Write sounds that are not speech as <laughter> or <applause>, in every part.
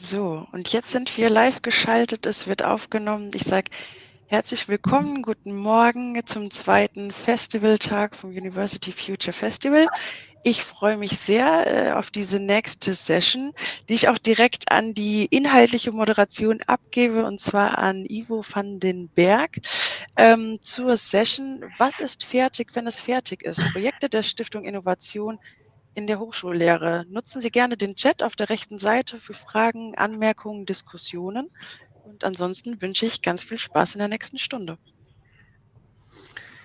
So, und jetzt sind wir live geschaltet. Es wird aufgenommen. Ich sage herzlich willkommen, guten Morgen zum zweiten Festivaltag vom University Future Festival. Ich freue mich sehr äh, auf diese nächste Session, die ich auch direkt an die inhaltliche Moderation abgebe, und zwar an Ivo van den Berg ähm, zur Session Was ist fertig, wenn es fertig ist? Projekte der Stiftung Innovation in der Hochschullehre. Nutzen Sie gerne den Chat auf der rechten Seite für Fragen, Anmerkungen, Diskussionen. Und ansonsten wünsche ich ganz viel Spaß in der nächsten Stunde.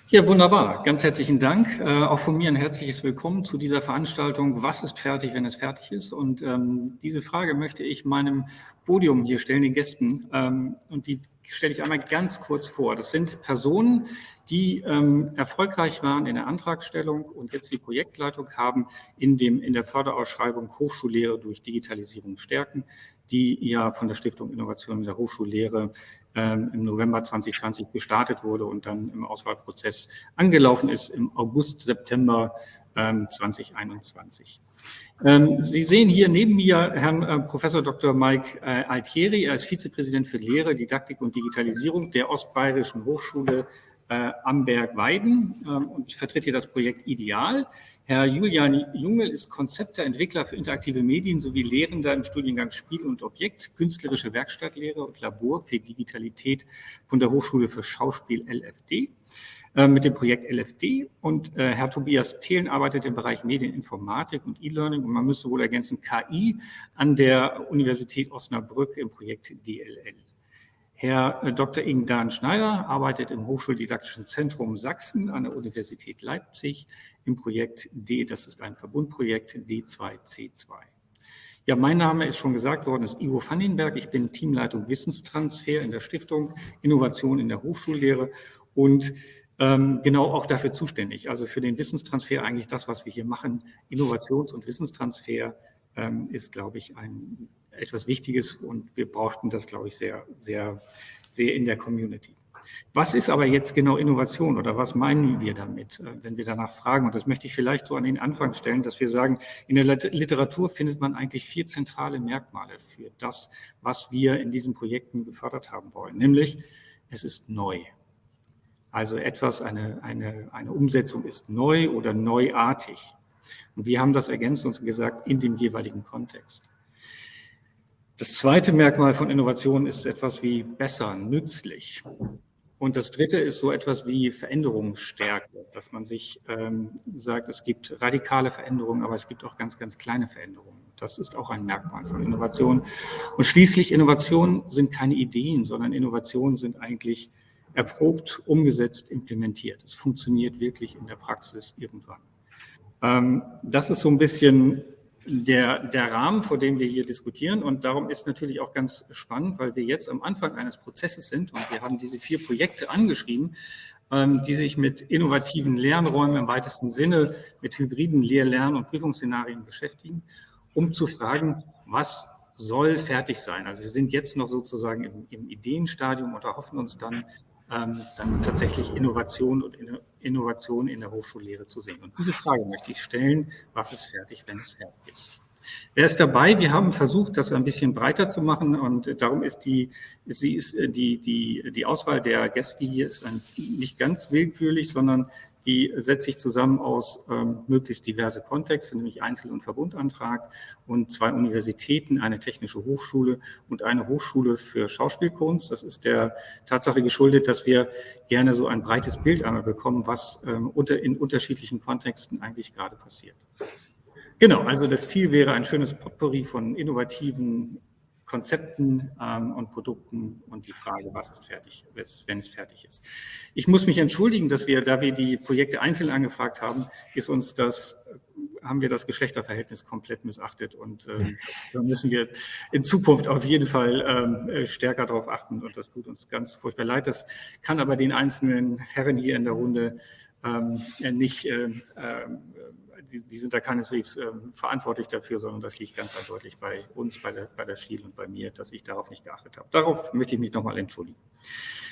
Ja, wunderbar. Ganz herzlichen Dank. Äh, auch von mir ein herzliches Willkommen zu dieser Veranstaltung. Was ist fertig, wenn es fertig ist? Und ähm, diese Frage möchte ich meinem Podium hier stellen, den Gästen. Ähm, und die stelle ich einmal ganz kurz vor. Das sind Personen, die ähm, erfolgreich waren in der Antragstellung und jetzt die Projektleitung haben in, dem, in der Förderausschreibung Hochschullehre durch Digitalisierung stärken, die ja von der Stiftung Innovation in der Hochschullehre ähm, im November 2020 gestartet wurde und dann im Auswahlprozess angelaufen ist im August, September 2021. Ähm, Sie sehen hier neben mir Herrn äh, Professor Dr. Mike äh, Altieri. Er ist Vizepräsident für Lehre, Didaktik und Digitalisierung der Ostbayerischen Hochschule äh, Amberg-Weiden ähm, und ich vertrete hier das Projekt Ideal. Herr Julian Jungel ist Konzepteentwickler für interaktive Medien sowie Lehrender im Studiengang Spiel und Objekt, künstlerische Werkstattlehre und Labor für Digitalität von der Hochschule für Schauspiel LFD mit dem Projekt LFD. Und äh, Herr Tobias Thelen arbeitet im Bereich Medieninformatik und E-Learning und man müsste wohl ergänzen KI an der Universität Osnabrück im Projekt DLL. Herr äh, Dr. Ingdan Schneider arbeitet im Hochschuldidaktischen Zentrum Sachsen an der Universität Leipzig im Projekt D, das ist ein Verbundprojekt D2C2. Ja, mein Name ist schon gesagt worden, ist Ivo Vandenberg. Ich bin Teamleitung Wissenstransfer in der Stiftung Innovation in der Hochschullehre und genau auch dafür zuständig. Also für den Wissenstransfer eigentlich das, was wir hier machen. Innovations- und Wissenstransfer ähm, ist, glaube ich, ein etwas Wichtiges und wir brauchten das, glaube ich, sehr, sehr, sehr in der Community. Was ist aber jetzt genau Innovation oder was meinen wir damit, äh, wenn wir danach fragen? Und das möchte ich vielleicht so an den Anfang stellen, dass wir sagen, in der Literatur findet man eigentlich vier zentrale Merkmale für das, was wir in diesen Projekten gefördert haben wollen. Nämlich, es ist neu. Also etwas, eine, eine, eine Umsetzung ist neu oder neuartig. Und wir haben das ergänzt und gesagt, in dem jeweiligen Kontext. Das zweite Merkmal von Innovation ist etwas wie besser, nützlich. Und das dritte ist so etwas wie Veränderungsstärke, dass man sich ähm, sagt, es gibt radikale Veränderungen, aber es gibt auch ganz, ganz kleine Veränderungen. Das ist auch ein Merkmal von Innovation. Und schließlich, Innovationen sind keine Ideen, sondern Innovationen sind eigentlich erprobt, umgesetzt, implementiert. Es funktioniert wirklich in der Praxis irgendwann. Ähm, das ist so ein bisschen der, der Rahmen, vor dem wir hier diskutieren. Und darum ist natürlich auch ganz spannend, weil wir jetzt am Anfang eines Prozesses sind und wir haben diese vier Projekte angeschrieben, ähm, die sich mit innovativen Lernräumen im weitesten Sinne, mit hybriden Lehr-, Lern- und Prüfungsszenarien beschäftigen, um zu fragen, was soll fertig sein. Also wir sind jetzt noch sozusagen im, im Ideenstadium und erhoffen uns dann, dann tatsächlich Innovation und Innovation in der Hochschullehre zu sehen. Und diese Frage möchte ich stellen, was ist fertig, wenn es fertig ist? Wer ist dabei? Wir haben versucht, das ein bisschen breiter zu machen und darum ist die, sie ist äh, die, die, die Auswahl der Gäste hier ist nicht ganz willkürlich, sondern die setzt sich zusammen aus ähm, möglichst diverse Kontexte, nämlich Einzel- und Verbundantrag und zwei Universitäten, eine technische Hochschule und eine Hochschule für Schauspielkunst. Das ist der Tatsache geschuldet, dass wir gerne so ein breites Bild einmal bekommen, was ähm, unter, in unterschiedlichen Kontexten eigentlich gerade passiert. Genau, also das Ziel wäre ein schönes Potpourri von innovativen Konzepten ähm, und Produkten und die Frage, was ist fertig, wenn es fertig ist. Ich muss mich entschuldigen, dass wir, da wir die Projekte einzeln angefragt haben, ist uns das, haben wir das Geschlechterverhältnis komplett missachtet und ähm, da müssen wir in Zukunft auf jeden Fall ähm, stärker darauf achten und das tut uns ganz furchtbar leid. Das kann aber den einzelnen Herren hier in der Runde ähm, nicht äh, äh, die, die sind da keineswegs äh, verantwortlich dafür, sondern das liegt ganz eindeutig bei uns, bei der, bei der Schiel und bei mir, dass ich darauf nicht geachtet habe. Darauf möchte ich mich nochmal entschuldigen.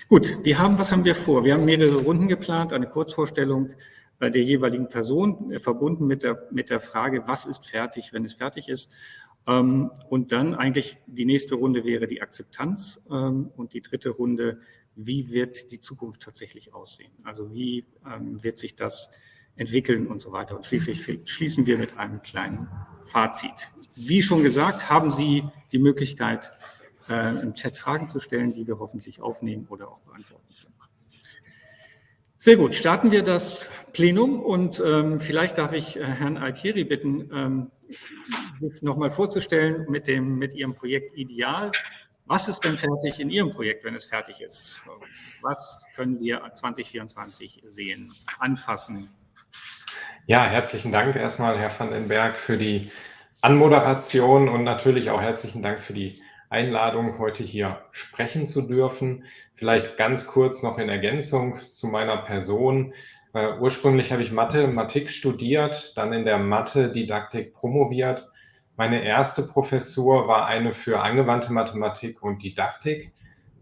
Gut, wir haben, was haben wir vor? Wir haben mehrere Runden geplant, eine Kurzvorstellung der jeweiligen Person, äh, verbunden mit der, mit der Frage, was ist fertig, wenn es fertig ist. Ähm, und dann eigentlich die nächste Runde wäre die Akzeptanz ähm, und die dritte Runde, wie wird die Zukunft tatsächlich aussehen? Also wie ähm, wird sich das entwickeln und so weiter. Und schließlich schließen wir mit einem kleinen Fazit. Wie schon gesagt, haben Sie die Möglichkeit, äh, im Chat Fragen zu stellen, die wir hoffentlich aufnehmen oder auch beantworten können. Sehr gut, starten wir das Plenum und ähm, vielleicht darf ich äh, Herrn Altieri bitten, ähm, sich nochmal vorzustellen mit, dem, mit Ihrem Projekt Ideal. Was ist denn fertig in Ihrem Projekt, wenn es fertig ist? Was können wir 2024 sehen, anfassen? Ja, herzlichen Dank erstmal, Herr van den Berg, für die Anmoderation und natürlich auch herzlichen Dank für die Einladung, heute hier sprechen zu dürfen. Vielleicht ganz kurz noch in Ergänzung zu meiner Person. Uh, ursprünglich habe ich Mathematik studiert, dann in der Mathe-Didaktik promoviert. Meine erste Professur war eine für angewandte Mathematik und Didaktik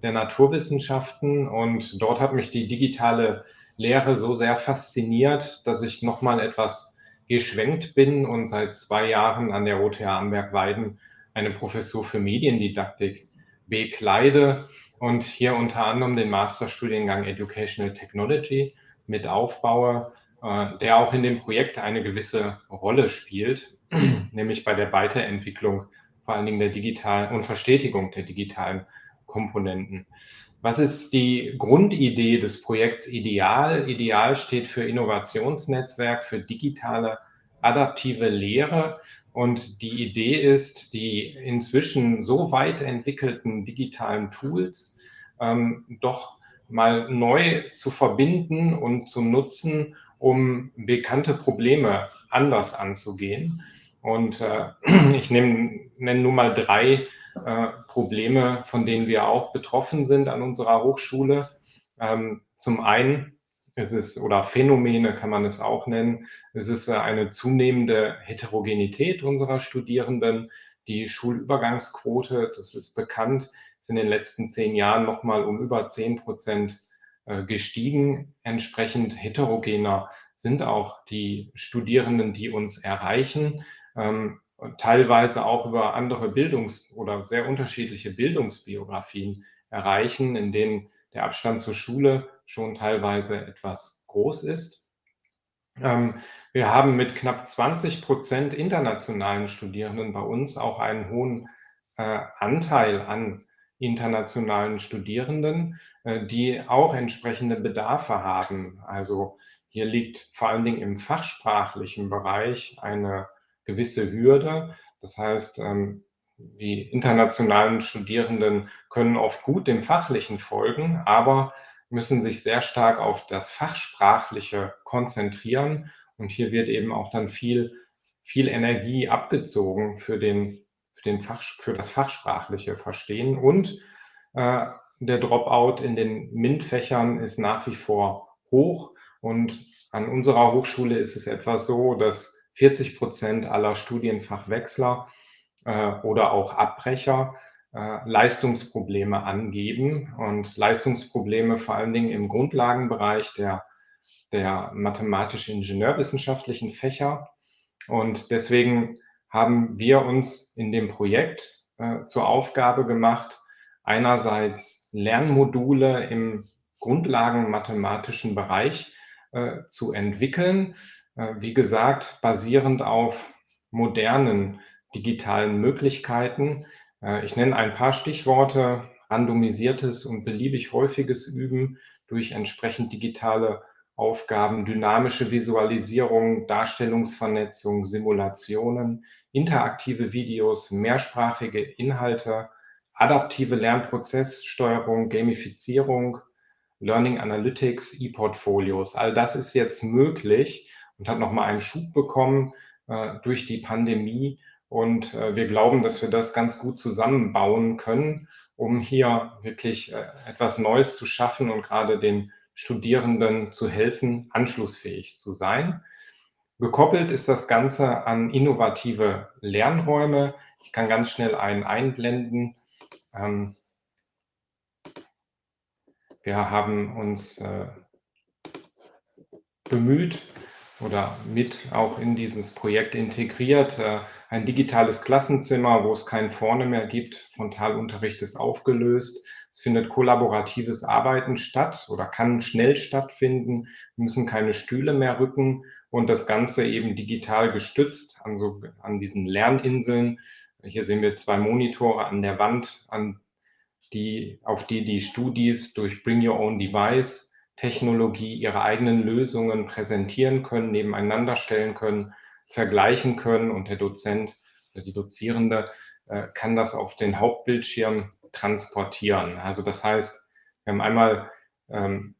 der Naturwissenschaften und dort hat mich die digitale Lehre so sehr fasziniert, dass ich nochmal etwas geschwenkt bin und seit zwei Jahren an der OTH Amberg-Weiden eine Professur für Mediendidaktik bekleide und hier unter anderem den Masterstudiengang Educational Technology mit aufbaue, äh, der auch in dem Projekt eine gewisse Rolle spielt, <clears throat> nämlich bei der Weiterentwicklung vor allen Dingen der digitalen und Verstetigung der digitalen Komponenten. Was ist die Grundidee des Projekts Ideal? Ideal steht für Innovationsnetzwerk für digitale adaptive Lehre und die Idee ist, die inzwischen so weit entwickelten digitalen Tools ähm, doch mal neu zu verbinden und zu nutzen, um bekannte Probleme anders anzugehen. Und äh, <clears throat> ich nenne, nenne nur mal drei äh, Probleme, von denen wir auch betroffen sind an unserer Hochschule. Ähm, zum einen es ist, oder Phänomene kann man es auch nennen. Es ist äh, eine zunehmende Heterogenität unserer Studierenden. Die Schulübergangsquote, das ist bekannt, ist in den letzten zehn Jahren nochmal um über zehn Prozent äh, gestiegen. Entsprechend heterogener sind auch die Studierenden, die uns erreichen, ähm, teilweise auch über andere Bildungs- oder sehr unterschiedliche Bildungsbiografien erreichen, in denen der Abstand zur Schule schon teilweise etwas groß ist. Ähm, wir haben mit knapp 20 Prozent internationalen Studierenden bei uns auch einen hohen äh, Anteil an internationalen Studierenden, äh, die auch entsprechende Bedarfe haben. Also hier liegt vor allen Dingen im fachsprachlichen Bereich eine gewisse Hürde. Das heißt, ähm, die internationalen Studierenden können oft gut dem Fachlichen folgen, aber müssen sich sehr stark auf das Fachsprachliche konzentrieren. Und hier wird eben auch dann viel, viel Energie abgezogen für, den, für, den Fach, für das fachsprachliche Verstehen. Und äh, der Dropout in den MINT-Fächern ist nach wie vor hoch. Und an unserer Hochschule ist es etwas so, dass 40 Prozent aller Studienfachwechsler äh, oder auch Abbrecher äh, Leistungsprobleme angeben und Leistungsprobleme vor allen Dingen im Grundlagenbereich der, der mathematisch-ingenieurwissenschaftlichen Fächer. Und deswegen haben wir uns in dem Projekt äh, zur Aufgabe gemacht, einerseits Lernmodule im grundlagenmathematischen Bereich äh, zu entwickeln. Äh, wie gesagt, basierend auf modernen digitalen Möglichkeiten, äh, ich nenne ein paar Stichworte, randomisiertes und beliebig häufiges Üben durch entsprechend digitale Aufgaben, dynamische Visualisierung, Darstellungsvernetzung, Simulationen, interaktive Videos, mehrsprachige Inhalte, adaptive Lernprozesssteuerung, Gamifizierung, Learning Analytics, E-Portfolios. All das ist jetzt möglich und hat nochmal einen Schub bekommen äh, durch die Pandemie und äh, wir glauben, dass wir das ganz gut zusammenbauen können, um hier wirklich äh, etwas Neues zu schaffen und gerade den Studierenden zu helfen, anschlussfähig zu sein. Gekoppelt ist das Ganze an innovative Lernräume. Ich kann ganz schnell einen einblenden. Ähm, wir haben uns äh, bemüht, oder mit auch in dieses Projekt integriert. Äh, ein digitales Klassenzimmer, wo es kein Vorne mehr gibt. Frontalunterricht ist aufgelöst. Es findet kollaboratives Arbeiten statt oder kann schnell stattfinden. Wir müssen keine Stühle mehr rücken und das Ganze eben digital gestützt an, so, an diesen Lerninseln. Hier sehen wir zwei Monitore an der Wand, an die, auf die die Studis durch Bring Your Own Device Technologie ihre eigenen Lösungen präsentieren können, nebeneinander stellen können, vergleichen können und der Dozent oder die Dozierende äh, kann das auf den Hauptbildschirm transportieren. Also das heißt, wir haben einmal ähm,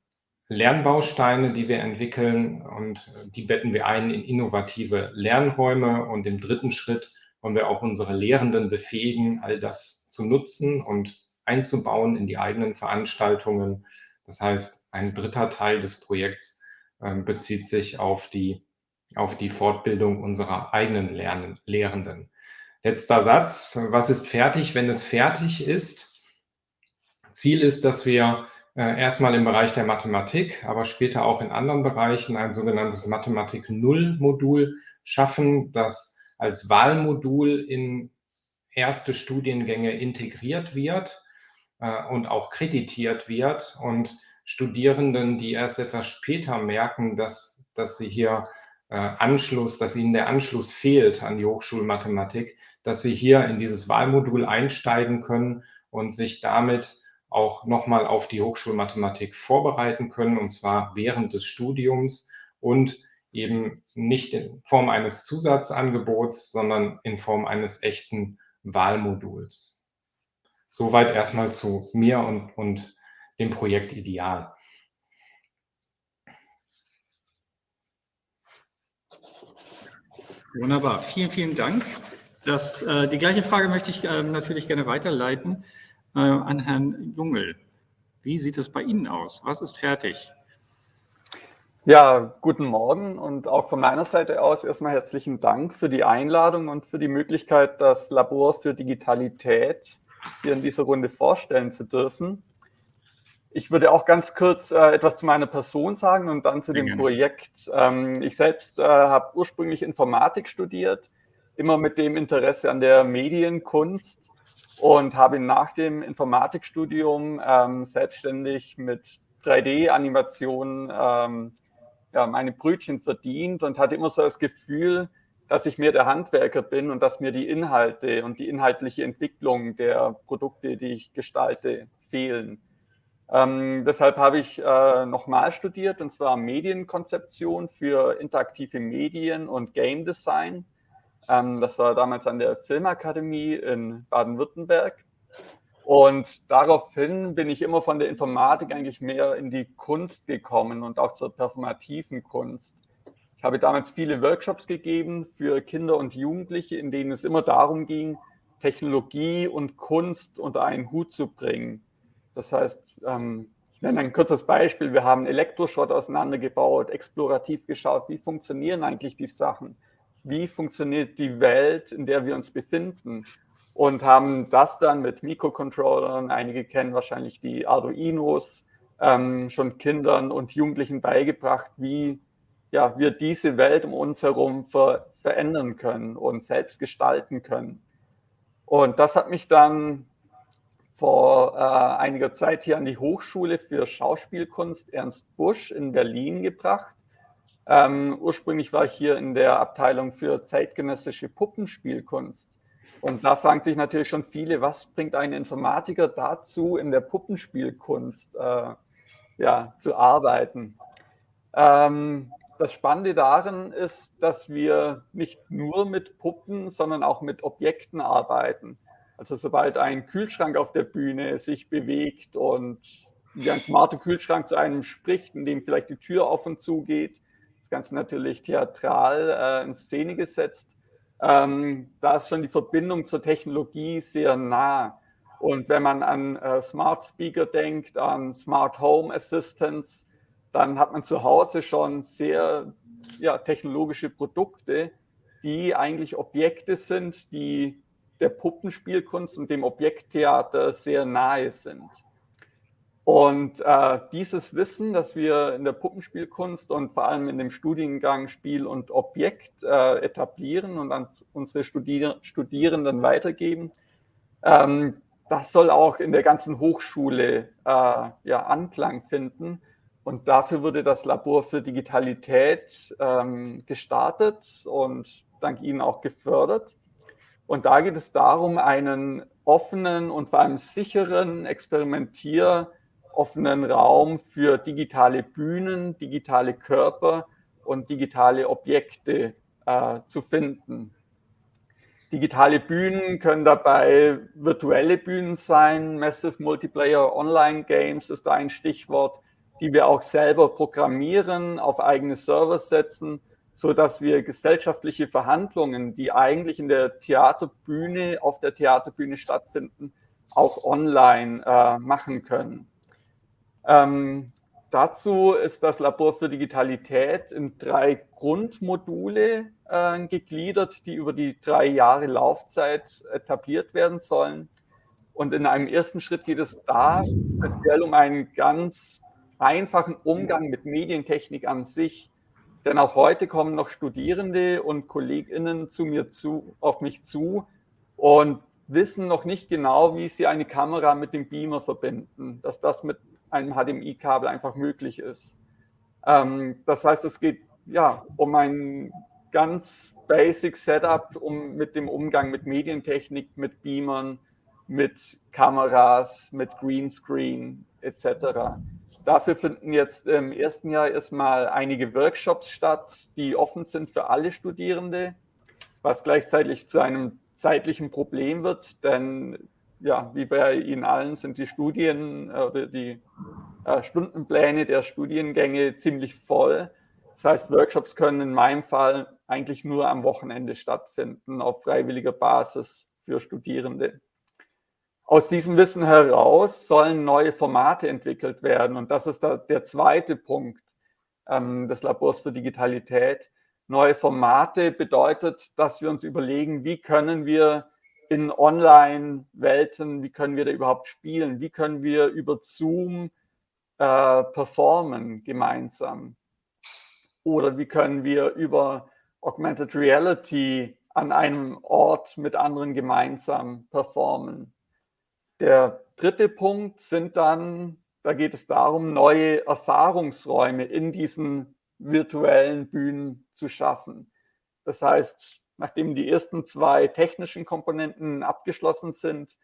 Lernbausteine, die wir entwickeln und die betten wir ein in innovative Lernräume und im dritten Schritt wollen wir auch unsere Lehrenden befähigen, all das zu nutzen und einzubauen in die eigenen Veranstaltungen. Das heißt, ein dritter Teil des Projekts äh, bezieht sich auf die, auf die Fortbildung unserer eigenen Lernen, Lehrenden. Letzter Satz. Was ist fertig, wenn es fertig ist? Ziel ist, dass wir äh, erstmal im Bereich der Mathematik, aber später auch in anderen Bereichen ein sogenanntes Mathematik Null Modul schaffen, das als Wahlmodul in erste Studiengänge integriert wird äh, und auch kreditiert wird und Studierenden, die erst etwas später merken, dass, dass sie hier äh, Anschluss, dass ihnen der Anschluss fehlt an die Hochschulmathematik, dass sie hier in dieses Wahlmodul einsteigen können und sich damit auch nochmal auf die Hochschulmathematik vorbereiten können, und zwar während des Studiums und eben nicht in Form eines Zusatzangebots, sondern in Form eines echten Wahlmoduls. Soweit erstmal zu mir und, und dem Projekt Ideal. Wunderbar, vielen, vielen Dank. Das, äh, die gleiche Frage möchte ich äh, natürlich gerne weiterleiten äh, an Herrn Jungel. Wie sieht es bei Ihnen aus? Was ist fertig? Ja, guten Morgen und auch von meiner Seite aus erstmal herzlichen Dank für die Einladung und für die Möglichkeit, das Labor für Digitalität hier in dieser Runde vorstellen zu dürfen. Ich würde auch ganz kurz äh, etwas zu meiner Person sagen und dann zu dem gerne. Projekt. Ähm, ich selbst äh, habe ursprünglich Informatik studiert, immer mit dem Interesse an der Medienkunst und habe nach dem Informatikstudium ähm, selbstständig mit 3D-Animationen ähm, ja, meine Brötchen verdient und hatte immer so das Gefühl, dass ich mehr der Handwerker bin und dass mir die Inhalte und die inhaltliche Entwicklung der Produkte, die ich gestalte, fehlen. Ähm, deshalb habe ich äh, nochmal studiert, und zwar Medienkonzeption für interaktive Medien und Game Design. Ähm, das war damals an der Filmakademie in Baden-Württemberg. Und daraufhin bin ich immer von der Informatik eigentlich mehr in die Kunst gekommen und auch zur performativen Kunst. Ich habe damals viele Workshops gegeben für Kinder und Jugendliche, in denen es immer darum ging, Technologie und Kunst unter einen Hut zu bringen. Das heißt, ähm, ich nenne ein kurzes Beispiel. Wir haben Elektroschrott auseinandergebaut, explorativ geschaut, wie funktionieren eigentlich die Sachen? Wie funktioniert die Welt, in der wir uns befinden? Und haben das dann mit Mikrocontrollern, einige kennen wahrscheinlich die Arduinos, ähm, schon Kindern und Jugendlichen beigebracht, wie ja, wir diese Welt um uns herum ver verändern können und selbst gestalten können. Und das hat mich dann vor äh, einiger Zeit hier an die Hochschule für Schauspielkunst Ernst Busch in Berlin gebracht. Ähm, ursprünglich war ich hier in der Abteilung für zeitgenössische Puppenspielkunst. Und da fragen sich natürlich schon viele, was bringt ein Informatiker dazu, in der Puppenspielkunst äh, ja, zu arbeiten? Ähm, das Spannende darin ist, dass wir nicht nur mit Puppen, sondern auch mit Objekten arbeiten. Also sobald ein Kühlschrank auf der Bühne sich bewegt und wie ein smarter Kühlschrank zu einem spricht, in dem vielleicht die Tür auf und zu geht, das Ganze natürlich theatral äh, in Szene gesetzt, ähm, da ist schon die Verbindung zur Technologie sehr nah. Und wenn man an äh, Smart Speaker denkt, an Smart Home Assistants, dann hat man zu Hause schon sehr ja, technologische Produkte, die eigentlich Objekte sind, die der Puppenspielkunst und dem Objekttheater sehr nahe sind. Und äh, dieses Wissen, das wir in der Puppenspielkunst und vor allem in dem Studiengang Spiel und Objekt äh, etablieren und an unsere Studier Studierenden weitergeben, ähm, das soll auch in der ganzen Hochschule äh, ja, Anklang finden. Und dafür wurde das Labor für Digitalität ähm, gestartet und dank Ihnen auch gefördert. Und da geht es darum, einen offenen und vor allem sicheren, experimentieroffenen Raum für digitale Bühnen, digitale Körper und digitale Objekte äh, zu finden. Digitale Bühnen können dabei virtuelle Bühnen sein. Massive Multiplayer Online Games ist da ein Stichwort, die wir auch selber programmieren, auf eigene Server setzen, so dass wir gesellschaftliche Verhandlungen, die eigentlich in der Theaterbühne, auf der Theaterbühne stattfinden, auch online äh, machen können. Ähm, dazu ist das Labor für Digitalität in drei Grundmodule äh, gegliedert, die über die drei Jahre Laufzeit etabliert werden sollen. Und in einem ersten Schritt geht es da speziell um einen ganz einfachen Umgang mit Medientechnik an sich. Denn auch heute kommen noch Studierende und KollegInnen zu mir zu, auf mich zu und wissen noch nicht genau, wie sie eine Kamera mit dem Beamer verbinden, dass das mit einem HDMI-Kabel einfach möglich ist. Ähm, das heißt, es geht ja um ein ganz basic Setup, um mit dem Umgang mit Medientechnik, mit Beamern, mit Kameras, mit Greenscreen etc. Dafür finden jetzt im ersten Jahr erstmal einige Workshops statt, die offen sind für alle Studierende, was gleichzeitig zu einem zeitlichen Problem wird, denn ja, wie bei Ihnen allen sind die Studien oder die äh, Stundenpläne der Studiengänge ziemlich voll. Das heißt, Workshops können in meinem Fall eigentlich nur am Wochenende stattfinden, auf freiwilliger Basis für Studierende. Aus diesem Wissen heraus sollen neue Formate entwickelt werden. Und das ist der zweite Punkt ähm, des Labors für Digitalität. Neue Formate bedeutet, dass wir uns überlegen, wie können wir in Online-Welten, wie können wir da überhaupt spielen? Wie können wir über Zoom äh, performen gemeinsam? Oder wie können wir über Augmented Reality an einem Ort mit anderen gemeinsam performen? Der dritte Punkt sind dann, da geht es darum, neue Erfahrungsräume in diesen virtuellen Bühnen zu schaffen. Das heißt, nachdem die ersten zwei technischen Komponenten abgeschlossen sind,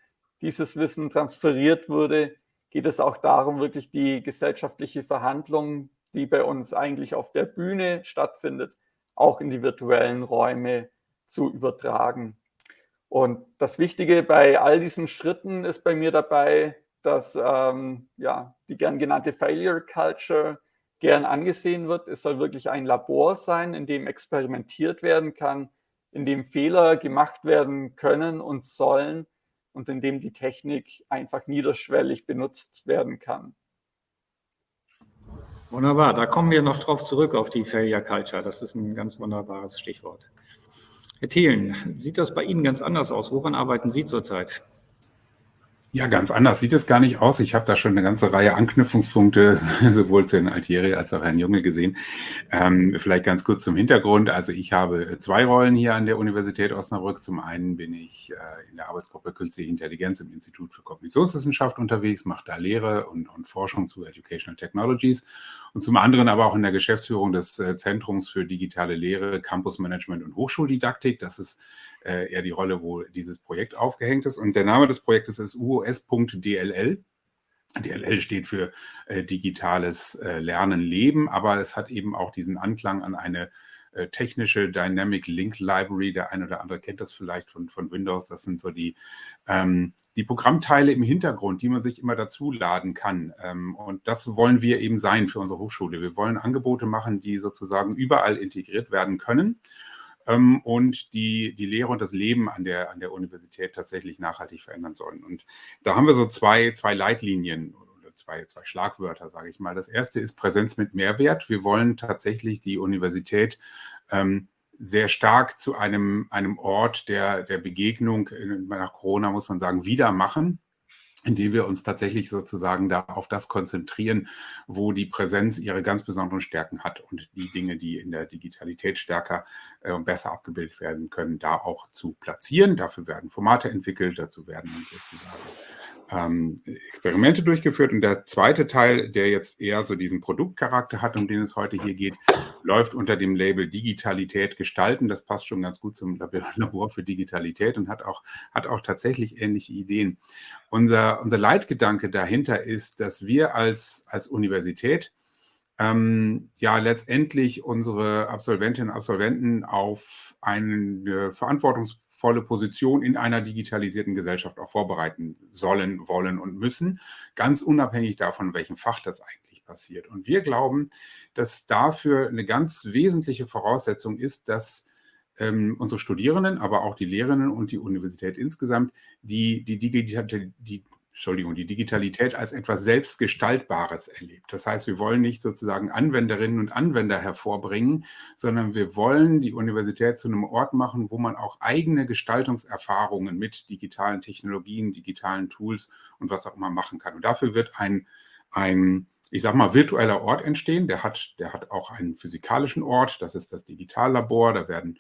dieses Wissen transferiert wurde, geht es auch darum, wirklich die gesellschaftliche Verhandlung, die bei uns eigentlich auf der Bühne stattfindet, auch in die virtuellen Räume zu übertragen. Und das Wichtige bei all diesen Schritten ist bei mir dabei, dass ähm, ja, die gern genannte Failure Culture gern angesehen wird. Es soll wirklich ein Labor sein, in dem experimentiert werden kann, in dem Fehler gemacht werden können und sollen und in dem die Technik einfach niederschwellig benutzt werden kann. Wunderbar, da kommen wir noch drauf zurück auf die Failure Culture. Das ist ein ganz wunderbares Stichwort. Herr Thelen, sieht das bei Ihnen ganz anders aus? Woran arbeiten Sie zurzeit? Ja, ganz anders sieht es gar nicht aus. Ich habe da schon eine ganze Reihe Anknüpfungspunkte, <laughs> sowohl zu Herrn Altieri als auch Herrn Junge gesehen. Ähm, vielleicht ganz kurz zum Hintergrund. Also ich habe zwei Rollen hier an der Universität Osnabrück. Zum einen bin ich äh, in der Arbeitsgruppe Künstliche Intelligenz im Institut für Kognitionswissenschaft unterwegs, mache da Lehre und, und, Forschung zu Educational Technologies. Und zum anderen aber auch in der Geschäftsführung des äh, Zentrums für digitale Lehre, Campus Management und Hochschuldidaktik. Das ist äh, eher die Rolle, wo dieses Projekt aufgehängt ist. Und der Name des Projektes ist UOS.dll. DLL steht für äh, digitales äh, Lernen, Leben, aber es hat eben auch diesen Anklang an eine äh, technische Dynamic Link Library. Der eine oder andere kennt das vielleicht von, von Windows. Das sind so die, ähm, die Programmteile im Hintergrund, die man sich immer dazu laden kann. Ähm, und das wollen wir eben sein für unsere Hochschule. Wir wollen Angebote machen, die sozusagen überall integriert werden können ähm, und die, die Lehre und das Leben an der, an der Universität tatsächlich nachhaltig verändern sollen. Und da haben wir so zwei, zwei Leitlinien oder zwei, zwei Schlagwörter, sage ich mal. Das erste ist Präsenz mit Mehrwert. Wir wollen tatsächlich die Universität ähm, sehr stark zu einem, einem Ort der, der Begegnung, nach Corona muss man sagen, wieder machen. Indem wir uns tatsächlich sozusagen da auf das konzentrieren, wo die Präsenz ihre ganz besonderen Stärken hat und die Dinge, die in der Digitalität stärker äh, und besser abgebildet werden können, da auch zu platzieren. Dafür werden Formate entwickelt, dazu werden sozusagen ähm, Experimente durchgeführt. Und der zweite Teil, der jetzt eher so diesen Produktcharakter hat, um den es heute hier geht, läuft unter dem Label Digitalität gestalten. Das passt schon ganz gut zum Labor für Digitalität und hat auch, hat auch tatsächlich ähnliche Ideen. Unser, unser Leitgedanke dahinter ist, dass wir als, als Universität ähm, ja letztendlich unsere Absolventinnen und Absolventen auf eine verantwortungsvolle Position in einer digitalisierten Gesellschaft auch vorbereiten sollen, wollen und müssen, ganz unabhängig davon, welchem Fach das eigentlich passiert. Und wir glauben, dass dafür eine ganz wesentliche Voraussetzung ist, dass ähm, unsere Studierenden, aber auch die Lehrerinnen und die Universität insgesamt die, die, die, die Entschuldigung, die Digitalität als etwas Selbstgestaltbares erlebt. Das heißt, wir wollen nicht sozusagen Anwenderinnen und Anwender hervorbringen, sondern wir wollen die Universität zu einem Ort machen, wo man auch eigene Gestaltungserfahrungen mit digitalen Technologien, digitalen Tools und was auch immer machen kann. Und dafür wird ein, ein ich sage mal, virtueller Ort entstehen. Der hat, der hat auch einen physikalischen Ort, das ist das Digitallabor, da werden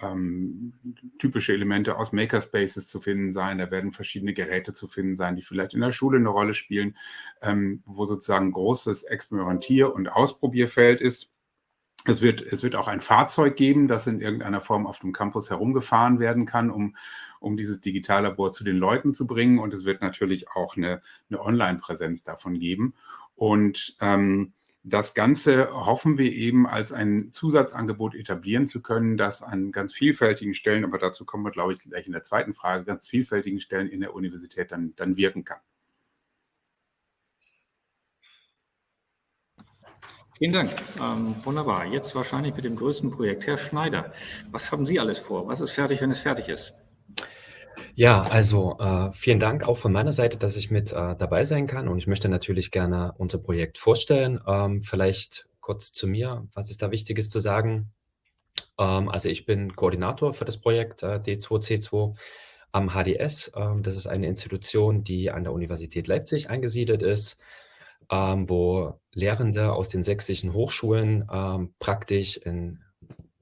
ähm, typische Elemente aus Makerspaces zu finden sein. Da werden verschiedene Geräte zu finden sein, die vielleicht in der Schule eine Rolle spielen, ähm, wo sozusagen großes Experimentier- und Ausprobierfeld ist. Es wird, es wird auch ein Fahrzeug geben, das in irgendeiner Form auf dem Campus herumgefahren werden kann, um, um dieses Digitallabor zu den Leuten zu bringen. Und es wird natürlich auch eine, eine Online-Präsenz davon geben. Und ähm, das Ganze hoffen wir eben als ein Zusatzangebot etablieren zu können, das an ganz vielfältigen Stellen, aber dazu kommen wir, glaube ich, gleich in der zweiten Frage, ganz vielfältigen Stellen in der Universität dann, dann wirken kann. Vielen Dank. Ähm, wunderbar. Jetzt wahrscheinlich mit dem größten Projekt. Herr Schneider, was haben Sie alles vor? Was ist fertig, wenn es fertig ist? Ja, also äh, vielen Dank auch von meiner Seite, dass ich mit äh, dabei sein kann. Und ich möchte natürlich gerne unser Projekt vorstellen. Ähm, vielleicht kurz zu mir, was ist da Wichtiges zu sagen? Ähm, also ich bin Koordinator für das Projekt äh, D2C2 am HDS. Ähm, das ist eine Institution, die an der Universität Leipzig eingesiedelt ist, ähm, wo Lehrende aus den sächsischen Hochschulen ähm, praktisch in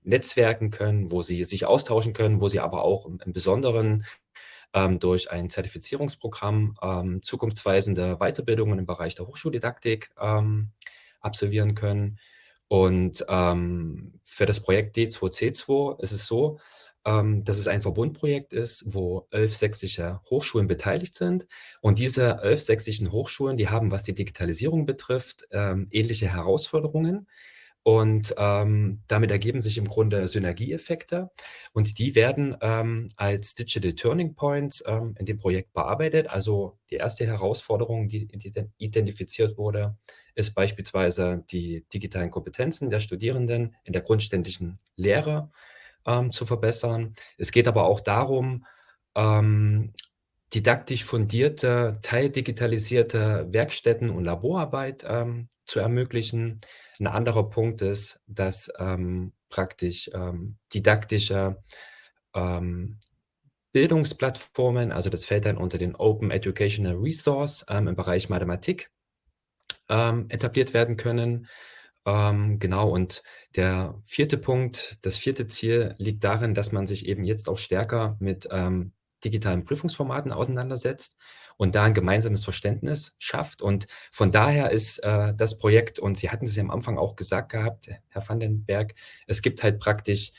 Netzwerken können, wo sie sich austauschen können, wo sie aber auch im, im Besonderen ähm, durch ein Zertifizierungsprogramm ähm, zukunftsweisende Weiterbildungen im Bereich der Hochschuldidaktik ähm, absolvieren können. Und ähm, für das Projekt D2C2 ist es so, ähm, dass es ein Verbundprojekt ist, wo elf sächsische Hochschulen beteiligt sind. Und diese elf sächsischen Hochschulen, die haben, was die Digitalisierung betrifft, ähm, ähnliche Herausforderungen. Und ähm, damit ergeben sich im Grunde Synergieeffekte und die werden ähm, als Digital Turning Points ähm, in dem Projekt bearbeitet. Also die erste Herausforderung, die identifiziert wurde, ist beispielsweise die digitalen Kompetenzen der Studierenden in der grundständischen Lehre ähm, zu verbessern. Es geht aber auch darum, ähm, didaktisch fundierte, teildigitalisierte Werkstätten und Laborarbeit ähm, zu ermöglichen. Ein anderer Punkt ist, dass ähm, praktisch ähm, didaktische ähm, Bildungsplattformen, also das fällt dann unter den Open Educational Resource ähm, im Bereich Mathematik, ähm, etabliert werden können. Ähm, genau, und der vierte Punkt, das vierte Ziel liegt darin, dass man sich eben jetzt auch stärker mit digitalen Prüfungsformaten auseinandersetzt und da ein gemeinsames Verständnis schafft. Und von daher ist äh, das Projekt, und Sie hatten es ja am Anfang auch gesagt gehabt, Herr Vandenberg, es gibt halt praktisch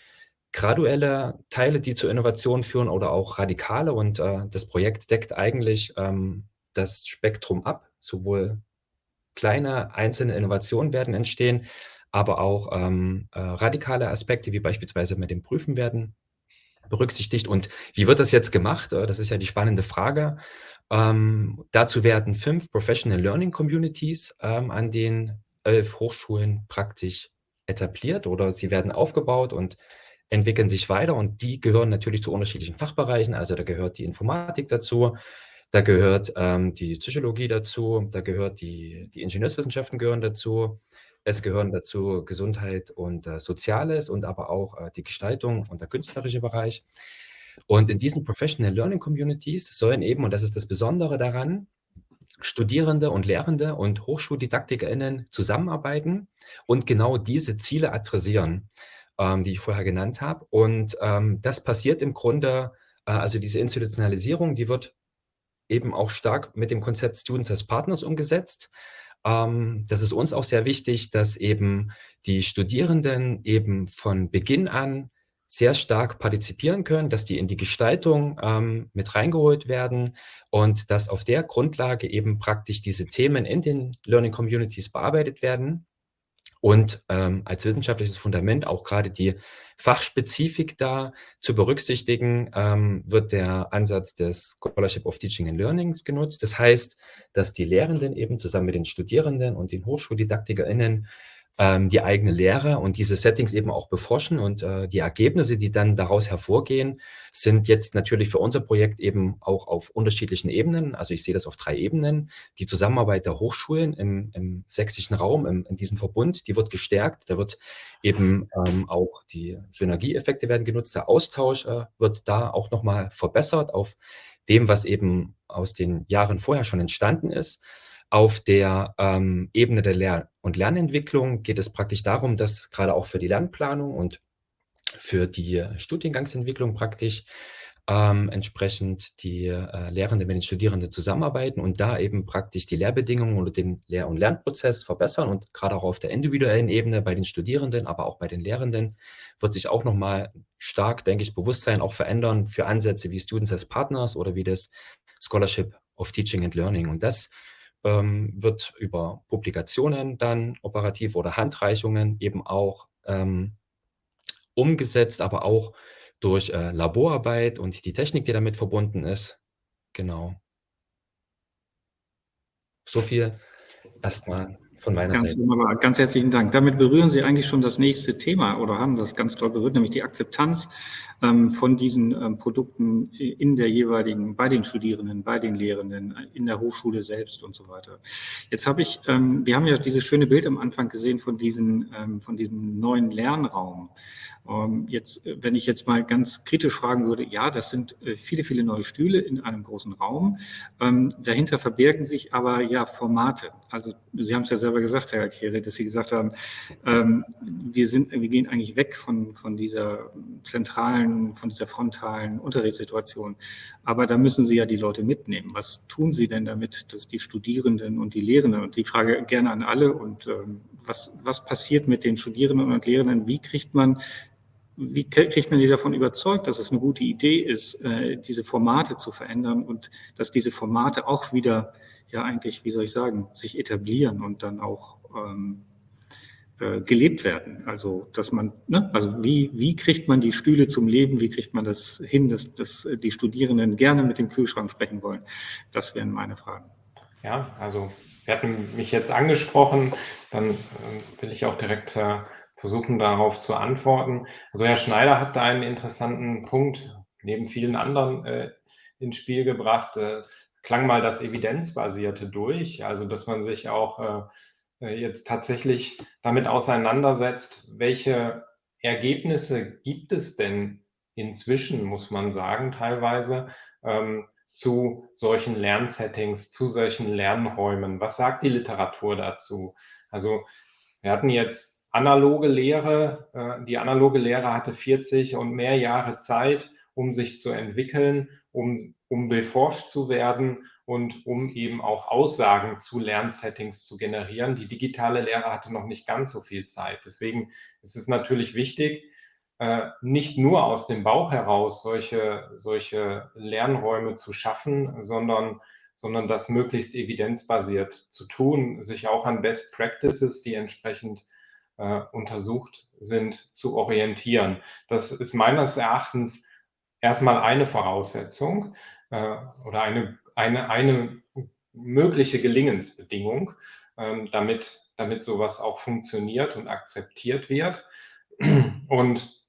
graduelle Teile, die zur Innovation führen oder auch radikale. Und äh, das Projekt deckt eigentlich ähm, das Spektrum ab. Sowohl kleine einzelne Innovationen werden entstehen, aber auch ähm, äh, radikale Aspekte, wie beispielsweise mit dem Prüfen werden berücksichtigt. Und wie wird das jetzt gemacht? Äh, das ist ja die spannende Frage. Ähm, dazu werden fünf Professional Learning Communities ähm, an den elf Hochschulen praktisch etabliert oder sie werden aufgebaut und entwickeln sich weiter und die gehören natürlich zu unterschiedlichen Fachbereichen. Also da gehört die Informatik dazu, da gehört ähm, die Psychologie dazu, da gehört die, die Ingenieurswissenschaften gehören dazu, es gehören dazu Gesundheit und äh, Soziales und aber auch äh, die Gestaltung und der künstlerische Bereich. Und in diesen Professional Learning Communities sollen eben, und das ist das Besondere daran, Studierende und Lehrende und HochschuldidaktikerInnen zusammenarbeiten und genau diese Ziele adressieren, ähm, die ich vorher genannt habe. Und ähm, das passiert im Grunde, äh, also diese Institutionalisierung, die wird eben auch stark mit dem Konzept Students as Partners umgesetzt. Ähm, das ist uns auch sehr wichtig, dass eben die Studierenden eben von Beginn an sehr stark partizipieren können, dass die in die Gestaltung ähm, mit reingeholt werden und dass auf der Grundlage eben praktisch diese Themen in den Learning Communities bearbeitet werden und ähm, als wissenschaftliches Fundament auch gerade die Fachspezifik da zu berücksichtigen, ähm, wird der Ansatz des Scholarship of Teaching and Learnings genutzt. Das heißt, dass die Lehrenden eben zusammen mit den Studierenden und den HochschuldidaktikerInnen ähm, die eigene Lehre und diese Settings eben auch beforschen und äh, die Ergebnisse, die dann daraus hervorgehen, sind jetzt natürlich für unser Projekt eben auch auf unterschiedlichen Ebenen. Also ich sehe das auf drei Ebenen. Die Zusammenarbeit der Hochschulen im, im sächsischen Raum, im, in diesem Verbund, die wird gestärkt. Da wird eben ähm, auch die Synergieeffekte werden genutzt. Der Austausch äh, wird da auch nochmal verbessert auf dem, was eben aus den Jahren vorher schon entstanden ist. Auf der ähm, Ebene der Lehr- und Lernentwicklung geht es praktisch darum, dass gerade auch für die Lernplanung und für die Studiengangsentwicklung praktisch ähm, entsprechend die äh, Lehrenden mit den Studierenden zusammenarbeiten und da eben praktisch die Lehrbedingungen oder den Lehr- und Lernprozess verbessern. Und gerade auch auf der individuellen Ebene bei den Studierenden, aber auch bei den Lehrenden wird sich auch nochmal stark, denke ich, Bewusstsein auch verändern für Ansätze wie Students as Partners oder wie das Scholarship of Teaching and Learning. Und das ähm, wird über Publikationen dann operativ oder Handreichungen eben auch ähm, umgesetzt, aber auch durch äh, Laborarbeit und die Technik, die damit verbunden ist. Genau. So viel erstmal von meiner ganz Seite. Wunderbar. Ganz herzlichen Dank. Damit berühren Sie eigentlich schon das nächste Thema oder haben das ganz toll berührt, nämlich die Akzeptanz von diesen ähm, Produkten in der jeweiligen, bei den Studierenden, bei den Lehrenden, in der Hochschule selbst und so weiter. Jetzt habe ich, ähm, wir haben ja dieses schöne Bild am Anfang gesehen von, diesen, ähm, von diesem neuen Lernraum. Ähm, jetzt, äh, wenn ich jetzt mal ganz kritisch fragen würde, ja, das sind äh, viele, viele neue Stühle in einem großen Raum. Ähm, dahinter verbergen sich aber ja Formate. Also Sie haben es ja selber gesagt, Herr Alkere, dass Sie gesagt haben, ähm, wir sind, wir gehen eigentlich weg von, von dieser zentralen, von dieser frontalen Unterrichtssituation. Aber da müssen Sie ja die Leute mitnehmen. Was tun Sie denn damit, dass die Studierenden und die Lehrenden, und die Frage gerne an alle, und was, was passiert mit den Studierenden und Lehrenden? Wie kriegt man wie kriegt man die davon überzeugt, dass es eine gute Idee ist, äh, diese Formate zu verändern und dass diese Formate auch wieder, ja eigentlich, wie soll ich sagen, sich etablieren und dann auch ähm, äh, gelebt werden. Also, dass man, ne, also wie, wie kriegt man die Stühle zum Leben, wie kriegt man das hin, dass, dass die Studierenden gerne mit dem Kühlschrank sprechen wollen? Das wären meine Fragen. Ja, also Sie hatten mich jetzt angesprochen, dann äh, will ich auch direkt äh, versuchen darauf zu antworten. Also Herr Schneider hat da einen interessanten Punkt neben vielen anderen äh, ins Spiel gebracht. Äh, klang mal das Evidenzbasierte durch, also dass man sich auch äh, jetzt tatsächlich damit auseinandersetzt, welche Ergebnisse gibt es denn inzwischen, muss man sagen, teilweise ähm, zu solchen Lernsettings, zu solchen Lernräumen. Was sagt die Literatur dazu? Also wir hatten jetzt analoge Lehre, äh, die analoge Lehre hatte 40 und mehr Jahre Zeit, um sich zu entwickeln, um, um beforscht zu werden und um eben auch Aussagen zu Lernsettings zu generieren. Die digitale Lehre hatte noch nicht ganz so viel Zeit. Deswegen ist es natürlich wichtig, äh, nicht nur aus dem Bauch heraus solche, solche Lernräume zu schaffen, sondern, sondern das möglichst evidenzbasiert zu tun, sich auch an Best Practices, die entsprechend äh, untersucht sind, zu orientieren. Das ist meines Erachtens erstmal eine Voraussetzung äh, oder eine, eine, eine mögliche Gelingensbedingung, ähm, damit, damit sowas auch funktioniert und akzeptiert wird. Und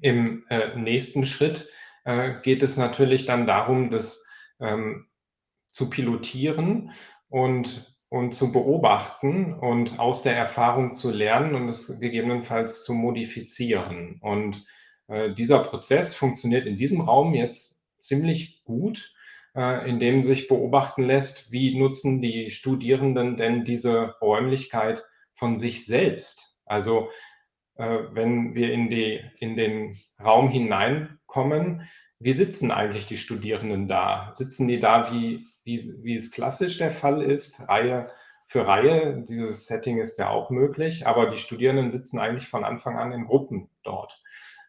im äh, nächsten Schritt äh, geht es natürlich dann darum, das ähm, zu pilotieren und und zu beobachten und aus der Erfahrung zu lernen und es gegebenenfalls zu modifizieren. Und äh, dieser Prozess funktioniert in diesem Raum jetzt ziemlich gut. Äh, in dem sich beobachten lässt, wie nutzen die Studierenden denn diese Räumlichkeit von sich selbst. Also äh, wenn wir in, die, in den Raum hineinkommen, wie sitzen eigentlich die Studierenden da? Sitzen die da, wie, wie, wie es klassisch der Fall ist, Reihe für Reihe? Dieses Setting ist ja auch möglich, aber die Studierenden sitzen eigentlich von Anfang an in Gruppen dort.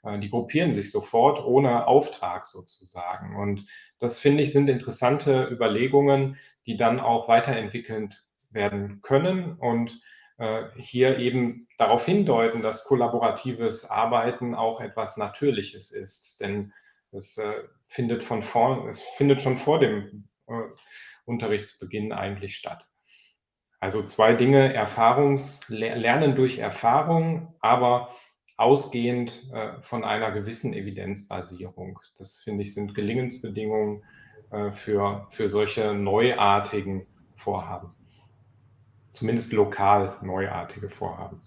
Äh, die gruppieren sich sofort ohne Auftrag sozusagen. Und das finde ich sind interessante Überlegungen, die dann auch weiterentwickelt werden können und äh, hier eben darauf hindeuten, dass kollaboratives Arbeiten auch etwas Natürliches ist. Denn es äh, findet von vorn, es findet schon vor dem Unterrichtsbeginn eigentlich statt. Also zwei Dinge, Erfahrungs, Lernen durch Erfahrung, aber ausgehend äh, von einer gewissen Evidenzbasierung. Das finde ich sind Gelingensbedingungen äh, für, für solche neuartigen Vorhaben. Zumindest lokal neuartige Vorhaben.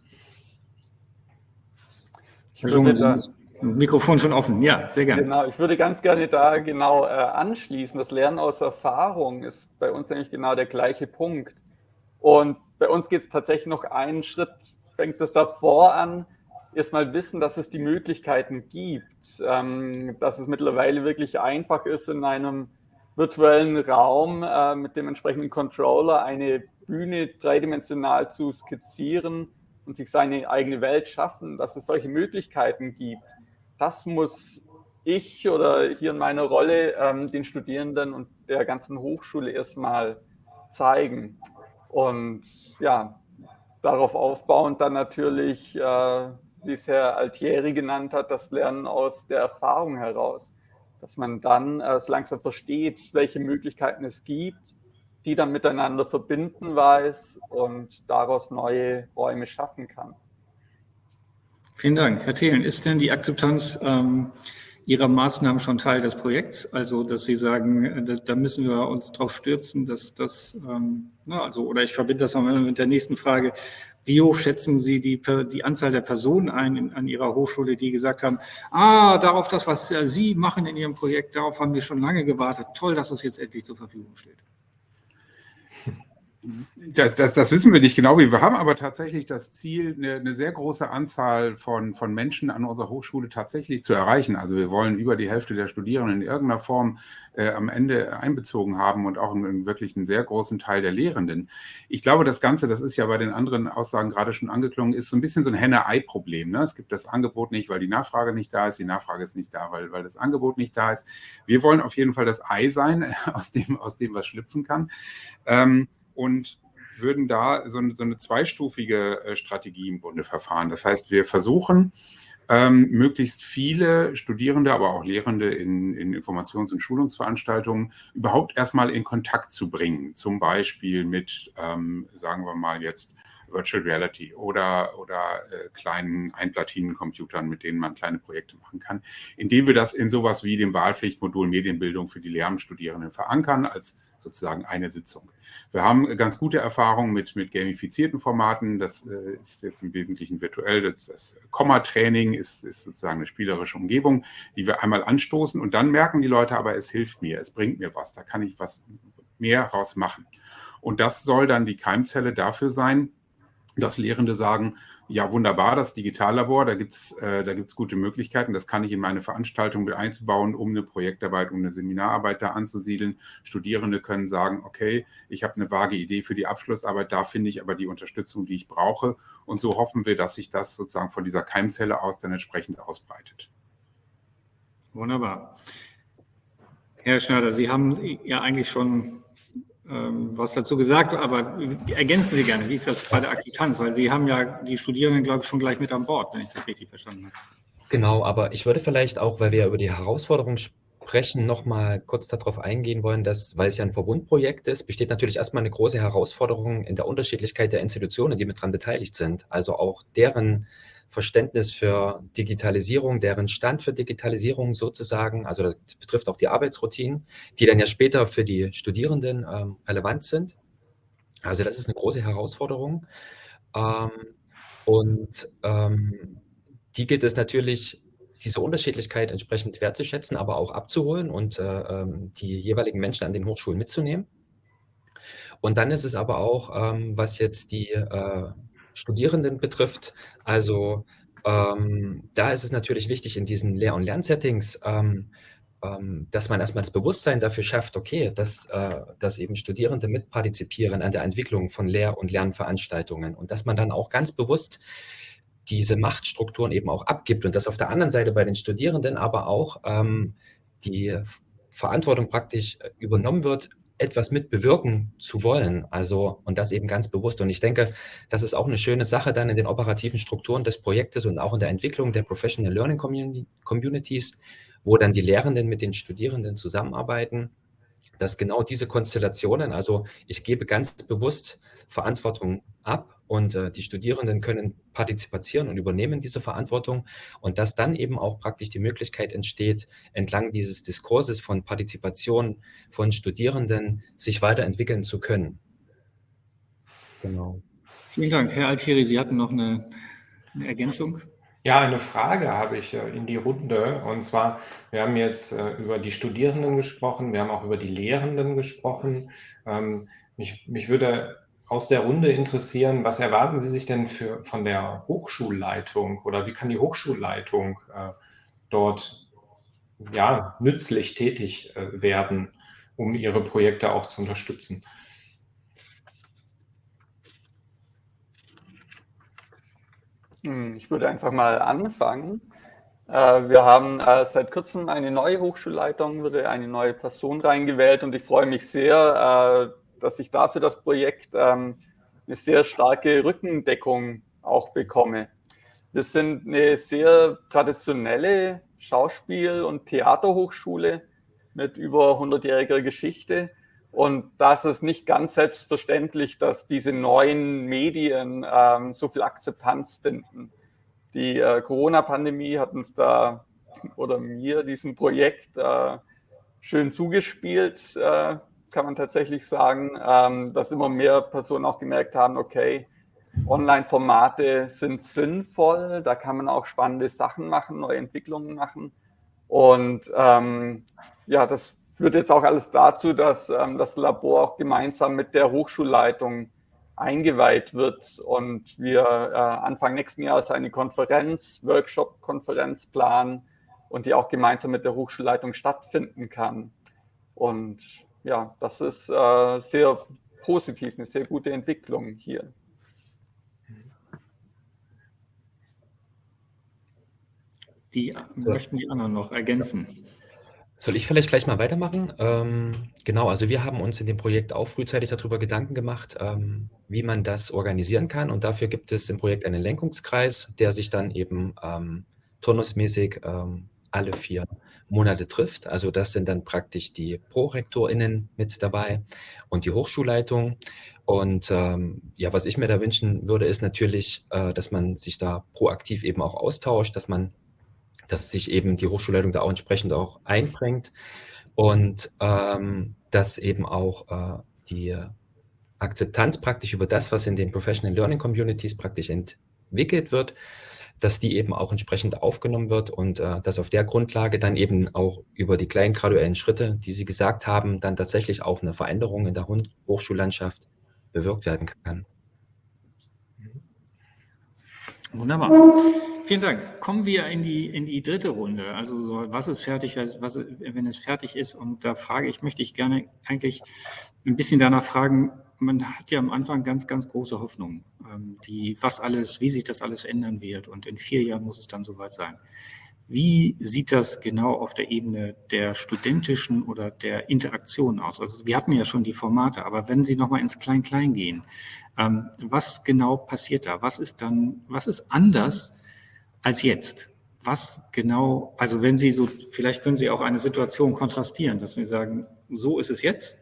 Ich würde da, Mikrofon schon offen, ja, sehr gerne. Genau, ich würde ganz gerne da genau äh, anschließen. Das Lernen aus Erfahrung ist bei uns nämlich genau der gleiche Punkt. Und bei uns geht es tatsächlich noch einen Schritt, fängt es davor an, erstmal wissen, dass es die Möglichkeiten gibt, ähm, dass es mittlerweile wirklich einfach ist, in einem virtuellen Raum äh, mit dem entsprechenden Controller eine Bühne dreidimensional zu skizzieren und sich seine eigene Welt schaffen, dass es solche Möglichkeiten gibt. Das muss ich oder hier in meiner Rolle ähm, den Studierenden und der ganzen Hochschule erstmal zeigen. Und ja, darauf aufbauend dann natürlich äh, wie es Herr Altieri genannt hat, das Lernen aus der Erfahrung heraus. Dass man dann äh, langsam versteht, welche Möglichkeiten es gibt, die dann miteinander verbinden weiß und daraus neue Räume schaffen kann. Vielen Dank. Herr Thelen, ist denn die Akzeptanz ähm, Ihrer Maßnahmen schon Teil des Projekts? Also, dass Sie sagen, äh, da, da müssen wir uns drauf stürzen, dass das, ähm, na, also, oder ich verbinde das mal mit der nächsten Frage. Wie hoch schätzen Sie die, die Anzahl der Personen ein in, an Ihrer Hochschule, die gesagt haben, ah, darauf das, was äh, Sie machen in Ihrem Projekt, darauf haben wir schon lange gewartet. Toll, dass es jetzt endlich zur Verfügung steht. Das, das, das, wissen wir nicht genau, wir haben aber tatsächlich das Ziel, eine, eine, sehr große Anzahl von, von Menschen an unserer Hochschule tatsächlich zu erreichen. Also wir wollen über die Hälfte der Studierenden in irgendeiner Form äh, am Ende einbezogen haben und auch einen, wirklich einen sehr großen Teil der Lehrenden. Ich glaube, das Ganze, das ist ja bei den anderen Aussagen gerade schon angeklungen, ist so ein bisschen so ein Henne-Ei-Problem. Ne? Es gibt das Angebot nicht, weil die Nachfrage nicht da ist, die Nachfrage ist nicht da, weil, weil das Angebot nicht da ist. Wir wollen auf jeden Fall das Ei sein, <laughs> aus dem, aus dem was schlüpfen kann. Ähm, und würden da so eine, so eine zweistufige äh, Strategie im Grunde verfahren. Das heißt, wir versuchen, ähm, möglichst viele Studierende, aber auch Lehrende in, in Informations- und Schulungsveranstaltungen überhaupt erstmal in Kontakt zu bringen. Zum Beispiel mit, ähm, sagen wir mal jetzt, Virtual Reality oder, oder äh, kleinen Einplatinencomputern, mit denen man kleine Projekte machen kann, indem wir das in sowas wie dem Wahlpflichtmodul Medienbildung für die Lehramtsstudierenden verankern als sozusagen eine Sitzung. Wir haben ganz gute Erfahrungen mit, mit gamifizierten Formaten. Das äh, ist jetzt im Wesentlichen virtuell. Das, das Komma-Training ist, ist sozusagen eine spielerische Umgebung, die wir einmal anstoßen und dann merken die Leute aber, es hilft mir, es bringt mir was, da kann ich was mehr raus machen. Und das soll dann die Keimzelle dafür sein, dass Lehrende sagen, ja, wunderbar, das Digitallabor, da gibt es äh, da gibt's gute Möglichkeiten. Das kann ich in meine Veranstaltung mit einzubauen, um eine Projektarbeit, um eine Seminararbeit da anzusiedeln. Studierende können sagen, okay, ich habe eine vage Idee für die Abschlussarbeit, da finde ich aber die Unterstützung, die ich brauche. Und so hoffen wir, dass sich das sozusagen von dieser Keimzelle aus dann entsprechend ausbreitet. Wunderbar. Herr Schneider, Sie haben ja eigentlich schon ähm, was dazu gesagt, aber ergänzen Sie gerne, wie ist das bei der Akzeptanz? Weil Sie haben ja die Studierenden, glaube ich, schon gleich mit an Bord, wenn ich das richtig verstanden habe. Genau, aber ich würde vielleicht auch, weil wir über die Herausforderungen sprechen, noch mal kurz darauf eingehen wollen, dass, weil es ja ein Verbundprojekt ist, besteht natürlich erstmal eine große Herausforderung in der Unterschiedlichkeit der Institutionen, die mit daran beteiligt sind. Also auch deren Verständnis für Digitalisierung, deren Stand für Digitalisierung sozusagen, also das betrifft auch die Arbeitsroutinen, die dann ja später für die Studierenden ähm, relevant sind. Also das ist eine große Herausforderung. Ähm, und ähm, die geht es natürlich diese Unterschiedlichkeit entsprechend wertzuschätzen, aber auch abzuholen und äh, ähm, die jeweiligen Menschen an den Hochschulen mitzunehmen. Und dann ist es aber auch, ähm, was jetzt die äh, Studierenden betrifft, also ähm, da ist es natürlich wichtig in diesen Lehr- und Lernsettings, ähm, ähm, dass man erstmal das Bewusstsein dafür schafft, okay, dass, äh, dass eben Studierende mitpartizipieren an der Entwicklung von Lehr- und Lernveranstaltungen und dass man dann auch ganz bewusst diese Machtstrukturen eben auch abgibt und dass auf der anderen Seite bei den Studierenden aber auch ähm, die Verantwortung praktisch äh, übernommen wird, etwas mitbewirken zu wollen. Also, und das eben ganz bewusst. Und ich denke, das ist auch eine schöne Sache dann in den operativen Strukturen des Projektes und auch in der Entwicklung der Professional Learning Communities, wo dann die Lehrenden mit den Studierenden zusammenarbeiten, dass genau diese Konstellationen, also ich gebe ganz bewusst Verantwortung ab und äh, die Studierenden können partizipieren und übernehmen diese Verantwortung und dass dann eben auch praktisch die Möglichkeit entsteht, entlang dieses Diskurses von Partizipation von Studierenden sich weiterentwickeln zu können. Genau. Vielen Dank. Herr Altieri, Sie hatten noch eine, eine Ergänzung. Ja, eine Frage habe ich äh, in die Runde. Und zwar, wir haben jetzt äh, über die Studierenden gesprochen, wir haben auch über die Lehrenden gesprochen. Ähm, mich, mich würde aus der Runde interessieren, was erwarten Sie sich denn für, von der Hochschulleitung oder wie kann die Hochschulleitung äh, dort ja, nützlich tätig äh, werden, um ihre Projekte auch zu unterstützen? Hm, ich würde einfach mal anfangen. Äh, wir haben äh, seit kurzem eine neue Hochschulleitung, wurde eine neue Person reingewählt und ich freue mich sehr, äh, dass ich dafür das Projekt ähm, eine sehr starke Rückendeckung auch bekomme. Wir sind eine sehr traditionelle Schauspiel- und Theaterhochschule mit über 100-jähriger Geschichte. Und da ist es nicht ganz selbstverständlich, dass diese neuen Medien ähm, so viel Akzeptanz finden. Die äh, Corona-Pandemie hat uns da oder mir diesem Projekt äh, schön zugespielt. Äh, kann man tatsächlich sagen, ähm, dass immer mehr Personen auch gemerkt haben, okay, Online-Formate sind sinnvoll, da kann man auch spannende Sachen machen, neue Entwicklungen machen. Und ähm, ja, das führt jetzt auch alles dazu, dass ähm, das Labor auch gemeinsam mit der Hochschulleitung eingeweiht wird und wir äh, Anfang nächsten Jahres eine Konferenz, Workshop-Konferenz planen und die auch gemeinsam mit der Hochschulleitung stattfinden kann. Und ja, das ist äh, sehr positiv, eine sehr gute Entwicklung hier. Die möchten die anderen noch ergänzen. Soll ich vielleicht gleich mal weitermachen? Ähm, genau, also wir haben uns in dem Projekt auch frühzeitig darüber Gedanken gemacht, ähm, wie man das organisieren kann. Und dafür gibt es im Projekt einen Lenkungskreis, der sich dann eben ähm, turnusmäßig ähm, alle vier Monate trifft. Also das sind dann praktisch die ProrektorInnen mit dabei und die Hochschulleitung. Und ähm, ja, was ich mir da wünschen würde, ist natürlich, äh, dass man sich da proaktiv eben auch austauscht, dass man, dass sich eben die Hochschulleitung da auch entsprechend auch einbringt und ähm, dass eben auch äh, die Akzeptanz praktisch über das, was in den Professional Learning Communities praktisch entwickelt wird, dass die eben auch entsprechend aufgenommen wird und äh, dass auf der Grundlage dann eben auch über die kleinen graduellen Schritte, die Sie gesagt haben, dann tatsächlich auch eine Veränderung in der Hochschullandschaft bewirkt werden kann. Wunderbar. Vielen Dank. Kommen wir in die, in die dritte Runde. Also so, was ist fertig, was, wenn es fertig ist? Und da frage ich, möchte ich gerne eigentlich ein bisschen danach fragen, man hat ja am Anfang ganz, ganz große Hoffnung, ähm, die, was alles, wie sich das alles ändern wird. Und in vier Jahren muss es dann soweit sein. Wie sieht das genau auf der Ebene der studentischen oder der Interaktion aus? Also wir hatten ja schon die Formate, aber wenn Sie nochmal ins Klein-Klein gehen, ähm, was genau passiert da? Was ist dann, was ist anders als jetzt? Was genau, also wenn Sie so, vielleicht können Sie auch eine Situation kontrastieren, dass wir sagen, so ist es jetzt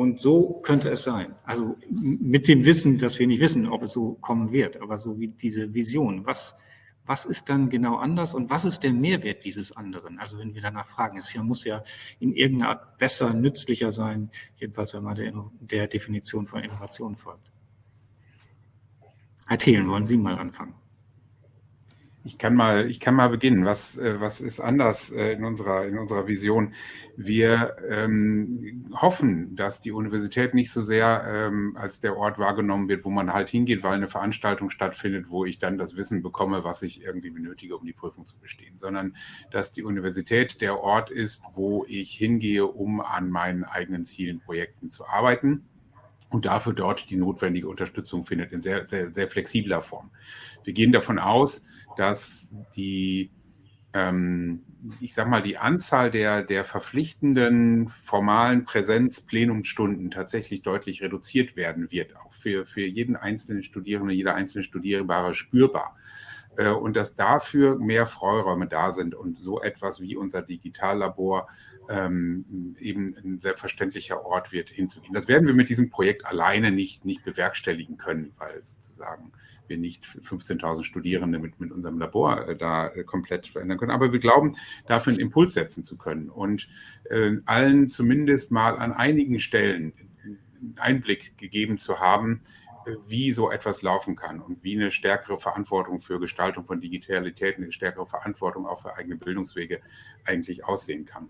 und so könnte es sein. Also mit dem Wissen, dass wir nicht wissen, ob es so kommen wird, aber so wie diese Vision. Was, was ist dann genau anders und was ist der Mehrwert dieses anderen? Also wenn wir danach fragen, es muss ja in irgendeiner Art besser, nützlicher sein, jedenfalls wenn man der, der Definition von Innovation folgt. Herr Thelen, wollen Sie mal anfangen? Ich kann mal, ich kann mal beginnen. Was, äh, was ist anders äh, in unserer, in unserer Vision? Wir ähm, hoffen, dass die Universität nicht so sehr ähm, als der Ort wahrgenommen wird, wo man halt hingeht, weil eine Veranstaltung stattfindet, wo ich dann das Wissen bekomme, was ich irgendwie benötige, um die Prüfung zu bestehen, sondern dass die Universität der Ort ist, wo ich hingehe, um an meinen eigenen Zielen, Projekten zu arbeiten und dafür dort die notwendige Unterstützung findet in sehr, sehr, sehr flexibler Form. Wir gehen davon aus, dass die, ähm, ich sag mal, die Anzahl der, der verpflichtenden formalen Präsenz-Plenumsstunden tatsächlich deutlich reduziert werden wird, auch für, für jeden einzelnen Studierenden, jeder einzelne Studierbare spürbar. Äh, und dass dafür mehr Freiräume da sind und so etwas wie unser Digitallabor ähm, eben ein selbstverständlicher Ort wird, hinzugehen. Das werden wir mit diesem Projekt alleine nicht, nicht bewerkstelligen können, weil sozusagen wir nicht 15.000 Studierende mit, mit unserem Labor äh, da äh, komplett verändern können. Aber wir glauben, dafür einen Impuls setzen zu können und äh, allen zumindest mal an einigen Stellen einen Einblick gegeben zu haben, äh, wie so etwas laufen kann und wie eine stärkere Verantwortung für Gestaltung von Digitalität, eine stärkere Verantwortung auch für eigene Bildungswege eigentlich aussehen kann.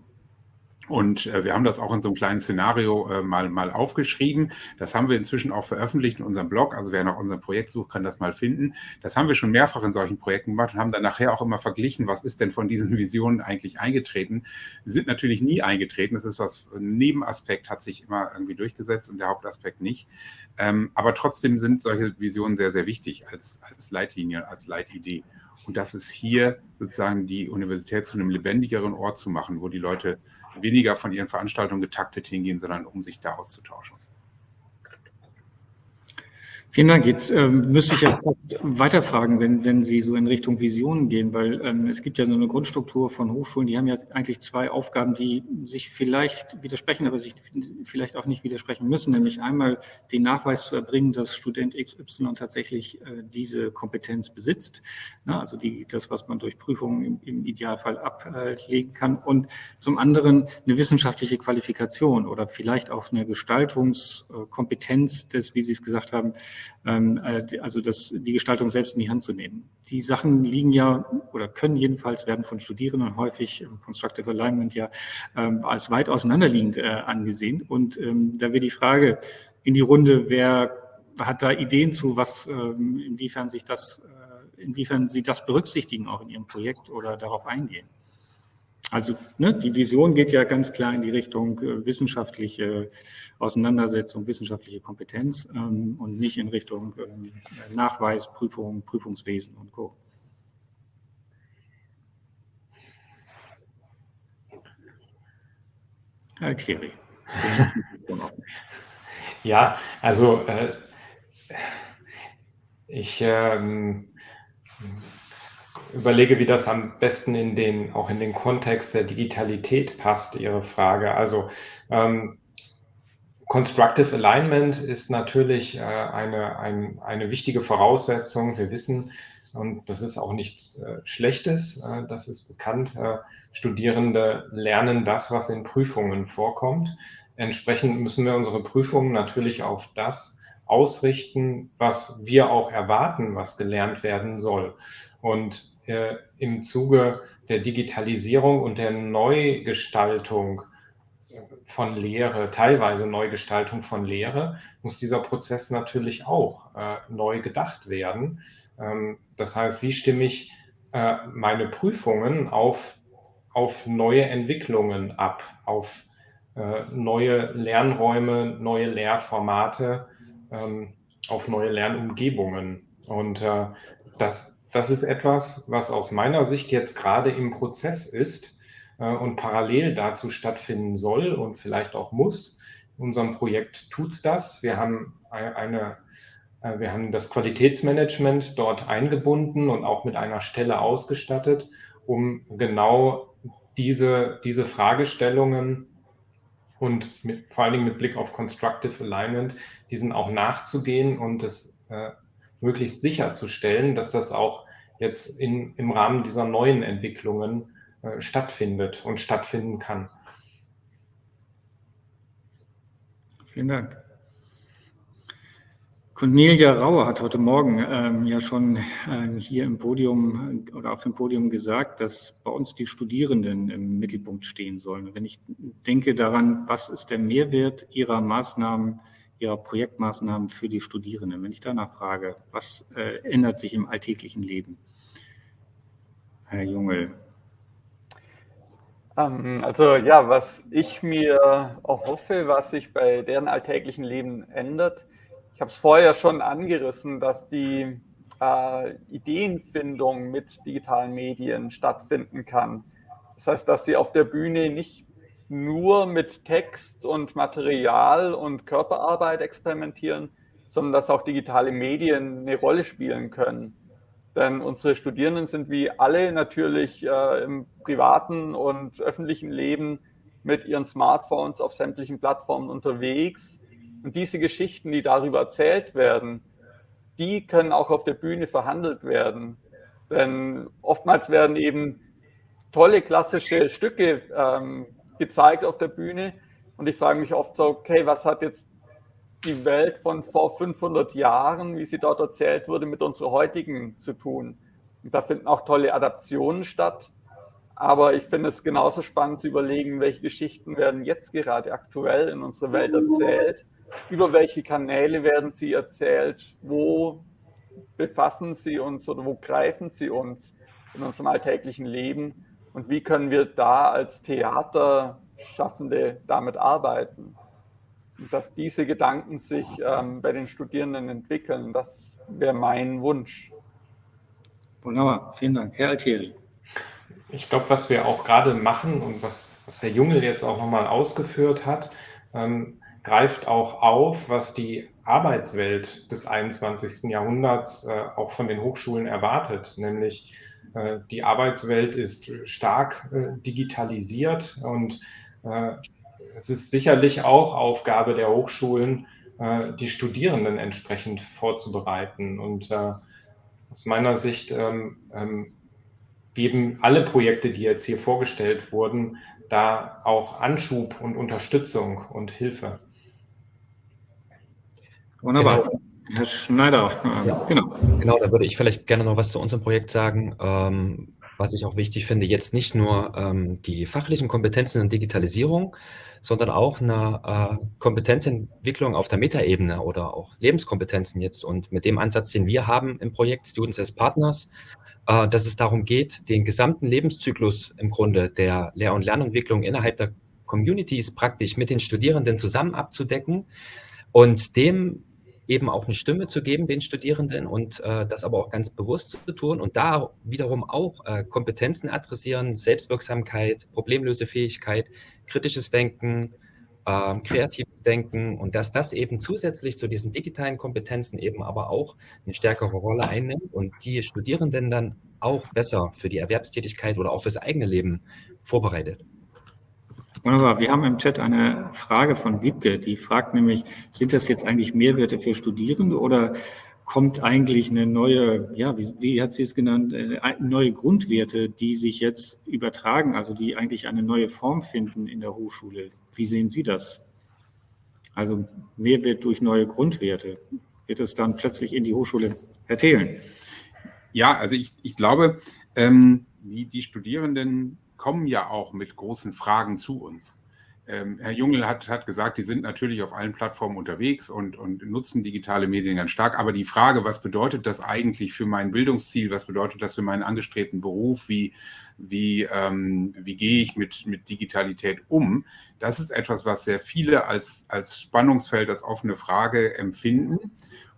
Und äh, wir haben das auch in so einem kleinen Szenario äh, mal, mal aufgeschrieben. Das haben wir inzwischen auch veröffentlicht in unserem Blog. Also wer nach unserem Projekt sucht, kann das mal finden. Das haben wir schon mehrfach in solchen Projekten gemacht und haben dann nachher auch immer verglichen, was ist denn von diesen <laughs> Visionen eigentlich eingetreten. Sie sind natürlich nie eingetreten. Das ist was, ein Nebenaspekt hat sich immer irgendwie durchgesetzt und der Hauptaspekt nicht. Ähm, aber trotzdem sind solche Visionen sehr, sehr wichtig als, als Leitlinie, als Leitidee. Und das ist hier sozusagen die Universität zu einem lebendigeren Ort zu machen, wo die Leute weniger von ihren Veranstaltungen getaktet hingehen, sondern um sich da auszutauschen. Vielen Dank. Jetzt ähm, müsste ich fast weiterfragen, wenn, wenn Sie so in Richtung Visionen gehen, weil ähm, es gibt ja so eine Grundstruktur von Hochschulen, die haben ja eigentlich zwei Aufgaben, die sich vielleicht widersprechen, aber sich vielleicht auch nicht widersprechen müssen, nämlich einmal den Nachweis zu erbringen, dass Student XY tatsächlich äh, diese Kompetenz besitzt, na, also die, das, was man durch Prüfungen im, im Idealfall ablegen kann und zum anderen eine wissenschaftliche Qualifikation oder vielleicht auch eine Gestaltungskompetenz des, wie Sie es gesagt haben, also das, die Gestaltung selbst in die Hand zu nehmen. Die Sachen liegen ja oder können jedenfalls werden von Studierenden häufig im Constructive Alignment ja ähm, als weit auseinanderliegend äh, angesehen. Und ähm, da wäre die Frage in die Runde, wer hat da Ideen zu, was, inwiefern sich das, äh, inwiefern Sie das berücksichtigen auch in Ihrem Projekt oder darauf eingehen? Also ne, die Vision geht ja ganz klar in die Richtung äh, wissenschaftliche Auseinandersetzung, wissenschaftliche Kompetenz ähm, und nicht in Richtung ähm, Nachweis, Prüfung, Prüfungswesen und Co. Herr Thierry. Ja, also äh, ich ähm, überlege, wie das am besten in den, auch in den Kontext der Digitalität passt, Ihre Frage. Also ähm, Constructive Alignment ist natürlich äh, eine, ein, eine wichtige Voraussetzung. Wir wissen, und das ist auch nichts äh, Schlechtes, äh, das ist bekannt, äh, Studierende lernen das, was in Prüfungen vorkommt. Entsprechend müssen wir unsere Prüfungen natürlich auf das ausrichten, was wir auch erwarten, was gelernt werden soll. Und äh, im Zuge der Digitalisierung und der Neugestaltung von Lehre, teilweise Neugestaltung von Lehre, muss dieser Prozess natürlich auch äh, neu gedacht werden. Ähm, das heißt, wie stimme ich äh, meine Prüfungen auf, auf neue Entwicklungen ab, auf äh, neue Lernräume, neue Lehrformate, ähm, auf neue Lernumgebungen. Und äh, das, das ist etwas, was aus meiner Sicht jetzt gerade im Prozess ist äh, und parallel dazu stattfinden soll und vielleicht auch muss. In unserem Projekt tut's das. Wir haben eine, äh, wir haben das Qualitätsmanagement dort eingebunden und auch mit einer Stelle ausgestattet, um genau diese, diese Fragestellungen und mit, vor allen Dingen mit Blick auf Constructive Alignment, diesen auch nachzugehen und es äh, möglichst sicherzustellen, dass das auch jetzt in, im Rahmen dieser neuen Entwicklungen äh, stattfindet und stattfinden kann. Vielen Dank. Cornelia Rauer hat heute Morgen ähm, ja schon ähm, hier im Podium oder auf dem Podium gesagt, dass bei uns die Studierenden im Mittelpunkt stehen sollen. wenn ich denke daran, was ist der Mehrwert Ihrer Maßnahmen, Ihrer Projektmaßnahmen für die Studierenden, wenn ich danach frage, was äh, ändert sich im alltäglichen Leben? Herr Jungel. Ähm, also ja, was ich mir auch hoffe, was sich bei deren alltäglichen Leben ändert, ich habe es vorher schon angerissen, dass die äh, Ideenfindung mit digitalen Medien stattfinden kann. Das heißt, dass sie auf der Bühne nicht nur mit Text und Material und Körperarbeit experimentieren, sondern dass auch digitale Medien eine Rolle spielen können. Denn unsere Studierenden sind wie alle natürlich äh, im privaten und öffentlichen Leben mit ihren Smartphones auf sämtlichen Plattformen unterwegs und diese Geschichten, die darüber erzählt werden, die können auch auf der Bühne verhandelt werden. Denn oftmals werden eben tolle klassische Stücke ähm, gezeigt auf der Bühne. Und ich frage mich oft so, okay, was hat jetzt die Welt von vor 500 Jahren, wie sie dort erzählt wurde, mit unserer heutigen zu tun? Und da finden auch tolle Adaptionen statt. Aber ich finde es genauso spannend zu überlegen, welche Geschichten werden jetzt gerade aktuell in unserer Welt erzählt über welche Kanäle werden sie erzählt, wo befassen sie uns oder wo greifen sie uns in unserem alltäglichen Leben und wie können wir da als Theaterschaffende damit arbeiten. Und dass diese Gedanken sich ähm, bei den Studierenden entwickeln, das wäre mein Wunsch. Wunderbar, vielen Dank. Herr Altieri. Ich glaube, was wir auch gerade machen und was, was Herr Jungel jetzt auch nochmal ausgeführt hat, ähm, greift auch auf, was die Arbeitswelt des 21. Jahrhunderts äh, auch von den Hochschulen erwartet, nämlich die Arbeitswelt ist stark äh, digitalisiert und äh, es ist sicherlich auch Aufgabe der Hochschulen, äh, die Studierenden entsprechend vorzubereiten. Und äh, aus meiner Sicht ähm, ähm, geben alle Projekte, die jetzt hier vorgestellt wurden, da auch Anschub und Unterstützung und Hilfe. Wunderbar. Genau. Herr Schneider, äh, ja. genau. Genau, da würde ich vielleicht gerne noch was zu unserem Projekt sagen. Ähm, was ich auch wichtig finde, jetzt nicht nur ähm, die fachlichen Kompetenzen in Digitalisierung, sondern auch eine äh, Kompetenzentwicklung auf der Metaebene oder auch Lebenskompetenzen jetzt. Und mit dem Ansatz, den wir haben im Projekt Students as Partners, äh, dass es darum geht, den gesamten Lebenszyklus im Grunde der Lehr- und Lernentwicklung innerhalb der Communities praktisch mit den Studierenden zusammen abzudecken und dem eben auch eine Stimme zu geben, den Studierenden, und äh, das aber auch ganz bewusst zu tun und da wiederum auch äh, Kompetenzen adressieren, Selbstwirksamkeit, Problemlösefähigkeit, kritisches Denken, äh, kreatives Denken und dass das eben zusätzlich zu diesen digitalen Kompetenzen eben aber auch eine stärkere Rolle einnimmt und die Studierenden dann auch besser für die Erwerbstätigkeit oder auch fürs eigene Leben vorbereitet. Wunderbar. Wir haben im Chat eine Frage von Wiebke, die fragt nämlich, sind das jetzt eigentlich Mehrwerte für Studierende oder kommt eigentlich eine neue, ja, wie, wie hat sie es genannt, äh, neue Grundwerte, die sich jetzt übertragen, also die eigentlich eine neue Form finden in der Hochschule. Wie sehen Sie das? Also Mehrwert durch neue Grundwerte. Wird es dann plötzlich in die Hochschule erzählen? Ja, also ich, ich glaube, ähm, die, die Studierenden kommen ja auch mit großen Fragen zu uns. Ähm, Herr Jungel hat, hat gesagt, die sind natürlich auf allen Plattformen unterwegs und, und nutzen digitale Medien ganz stark. Aber die Frage, was bedeutet das eigentlich für mein Bildungsziel? Was bedeutet das für meinen angestrebten Beruf? Wie, wie, ähm, wie gehe ich mit, mit Digitalität um? Das ist etwas, was sehr viele als, als Spannungsfeld, als offene Frage empfinden,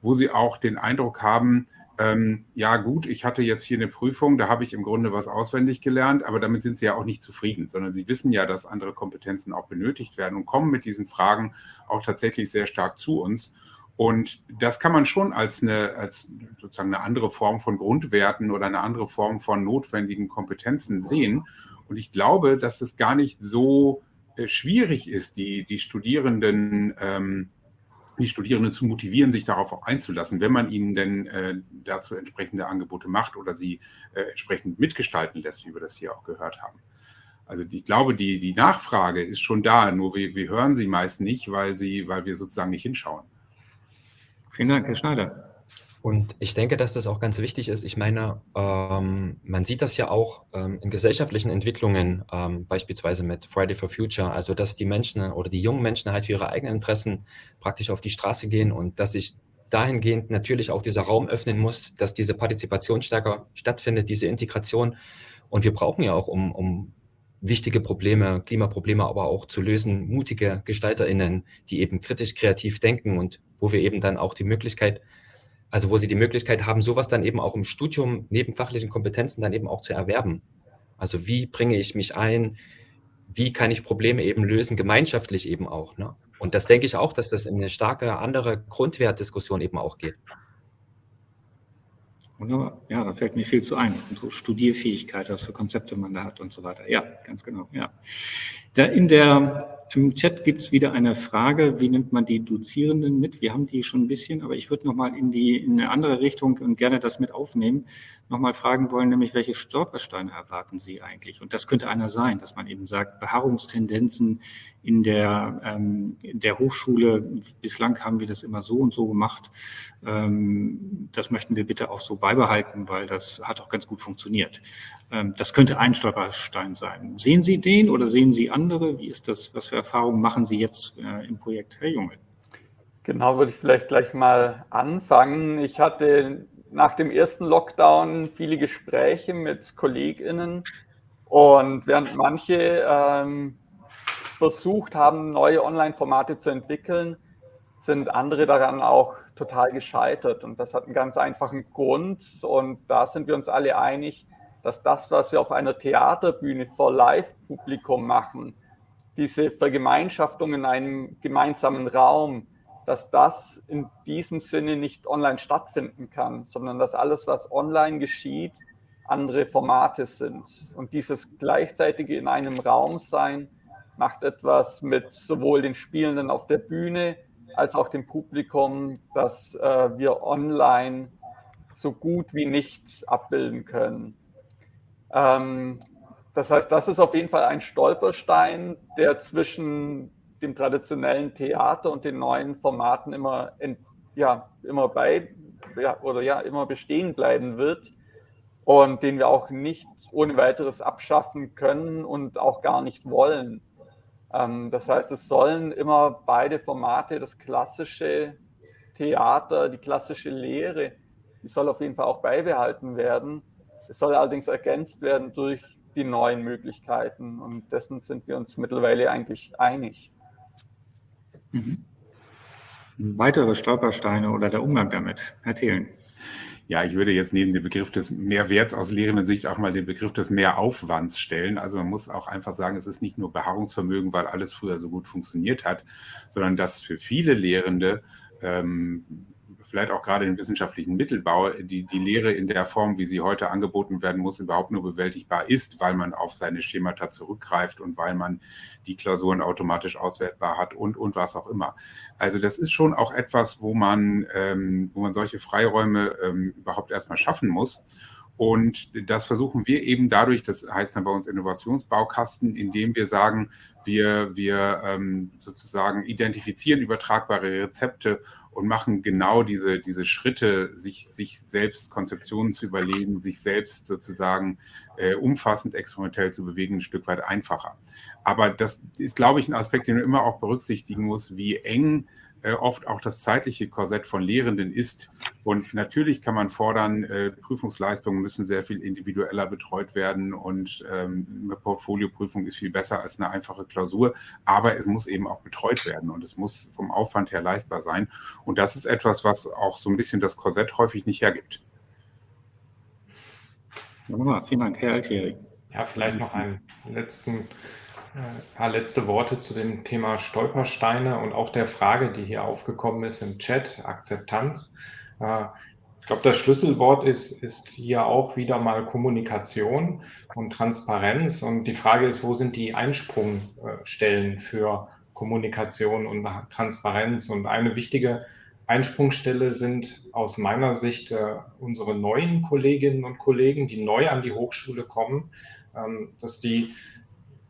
wo sie auch den Eindruck haben, ähm, ja gut, ich hatte jetzt hier eine Prüfung, da habe ich im Grunde was auswendig gelernt, aber damit sind sie ja auch nicht zufrieden, sondern sie wissen ja, dass andere Kompetenzen auch benötigt werden und kommen mit diesen Fragen auch tatsächlich sehr stark zu uns. Und das kann man schon als eine, als sozusagen eine andere Form von Grundwerten oder eine andere Form von notwendigen Kompetenzen sehen. Und ich glaube, dass es gar nicht so äh, schwierig ist, die, die Studierenden ähm, die Studierenden zu motivieren, sich darauf auch einzulassen, wenn man ihnen denn äh, dazu entsprechende Angebote macht oder sie äh, entsprechend mitgestalten lässt, wie wir das hier auch gehört haben. Also ich glaube, die, die Nachfrage ist schon da, nur wir, wir hören sie meist nicht, weil, sie, weil wir sozusagen nicht hinschauen. Vielen Dank, Herr Schneider. Und ich denke, dass das auch ganz wichtig ist. Ich meine, ähm, man sieht das ja auch ähm, in gesellschaftlichen Entwicklungen, ähm, beispielsweise mit Friday for Future, also dass die Menschen oder die jungen Menschen halt für ihre eigenen Interessen praktisch auf die Straße gehen und dass sich dahingehend natürlich auch dieser Raum öffnen muss, dass diese Partizipation stärker stattfindet, diese Integration. Und wir brauchen ja auch, um, um wichtige Probleme, Klimaprobleme aber auch zu lösen, mutige GestalterInnen, die eben kritisch kreativ denken und wo wir eben dann auch die Möglichkeit also wo sie die Möglichkeit haben, sowas dann eben auch im Studium neben fachlichen Kompetenzen dann eben auch zu erwerben. Also wie bringe ich mich ein? Wie kann ich Probleme eben lösen, gemeinschaftlich eben auch. Ne? Und das denke ich auch, dass das in eine starke andere Grundwertdiskussion eben auch geht. Wunderbar. Ja, da fällt mir viel zu ein. So Studierfähigkeit, was für Konzepte man da hat und so weiter. Ja, ganz genau. Ja. Da in der im Chat gibt es wieder eine Frage, wie nimmt man die Dozierenden mit? Wir haben die schon ein bisschen, aber ich würde nochmal in, die, in eine andere Richtung und gerne das mit aufnehmen, nochmal fragen wollen, nämlich welche Stolpersteine erwarten Sie eigentlich? Und das könnte einer sein, dass man eben sagt, Beharrungstendenzen in der, ähm, in der Hochschule, bislang haben wir das immer so und so gemacht, ähm, das möchten wir bitte auch so beibehalten, weil das hat auch ganz gut funktioniert. Ähm, das könnte ein Stolperstein sein. Sehen Sie den oder sehen Sie andere? Wie ist das? Was für Erfahrungen machen Sie jetzt äh, im Projekt Herr Junge? Genau, würde ich vielleicht gleich mal anfangen. Ich hatte nach dem ersten Lockdown viele Gespräche mit KollegInnen und während manche ähm, versucht haben, neue Online-Formate zu entwickeln, sind andere daran auch total gescheitert. Und das hat einen ganz einfachen Grund. Und da sind wir uns alle einig, dass das, was wir auf einer Theaterbühne vor Live-Publikum machen, diese Vergemeinschaftung in einem gemeinsamen Raum, dass das in diesem Sinne nicht online stattfinden kann, sondern dass alles, was online geschieht, andere Formate sind. Und dieses gleichzeitige in einem Raum sein macht etwas mit sowohl den Spielenden auf der Bühne als auch dem Publikum, dass äh, wir online so gut wie nicht abbilden können. Ähm, das heißt, das ist auf jeden Fall ein Stolperstein, der zwischen dem traditionellen Theater und den neuen Formaten immer, in, ja, immer bei ja, oder ja, immer bestehen bleiben wird und den wir auch nicht ohne weiteres abschaffen können und auch gar nicht wollen. Ähm, das heißt, es sollen immer beide Formate, das klassische Theater, die klassische Lehre, die soll auf jeden Fall auch beibehalten werden. Es soll allerdings ergänzt werden durch die neuen Möglichkeiten und dessen sind wir uns mittlerweile eigentlich einig. Mhm. Weitere Stolpersteine oder der Umgang damit, Herr Thelen. Ja, ich würde jetzt neben dem Begriff des Mehrwerts aus lehrenden Sicht auch mal den Begriff des Mehraufwands stellen. Also man muss auch einfach sagen, es ist nicht nur Beharrungsvermögen, weil alles früher so gut funktioniert hat, sondern dass für viele Lehrende ähm, vielleicht auch gerade im wissenschaftlichen Mittelbau, die, die Lehre in der Form, wie sie heute angeboten werden muss, überhaupt nur bewältigbar ist, weil man auf seine Schemata zurückgreift und weil man die Klausuren automatisch auswertbar hat und, und was auch immer. Also das ist schon auch etwas, wo man, ähm, wo man solche Freiräume ähm, überhaupt erstmal schaffen muss. Und das versuchen wir eben dadurch, das heißt dann bei uns Innovationsbaukasten, indem wir sagen, wir, wir ähm, sozusagen identifizieren übertragbare Rezepte und machen genau diese, diese Schritte, sich, sich selbst Konzeptionen zu überlegen, sich selbst sozusagen äh, umfassend experimentell zu bewegen, ein Stück weit einfacher. Aber das ist, glaube ich, ein Aspekt, den man immer auch berücksichtigen muss, wie eng oft auch das zeitliche Korsett von Lehrenden ist. Und natürlich kann man fordern, äh, Prüfungsleistungen müssen sehr viel individueller betreut werden und ähm, eine Portfolioprüfung ist viel besser als eine einfache Klausur, aber es muss eben auch betreut werden und es muss vom Aufwand her leistbar sein. Und das ist etwas, was auch so ein bisschen das Korsett häufig nicht hergibt. Wunderbar, vielen Dank, Herr Altieri. Ja, vielleicht noch einen letzten ein paar letzte Worte zu dem Thema Stolpersteine und auch der Frage, die hier aufgekommen ist im Chat, Akzeptanz. Äh, ich glaube, das Schlüsselwort ist, ist hier auch wieder mal Kommunikation und Transparenz. Und die Frage ist, wo sind die Einsprungstellen für Kommunikation und Transparenz? Und eine wichtige Einsprungstelle sind aus meiner Sicht äh, unsere neuen Kolleginnen und Kollegen, die neu an die Hochschule kommen, ähm, dass die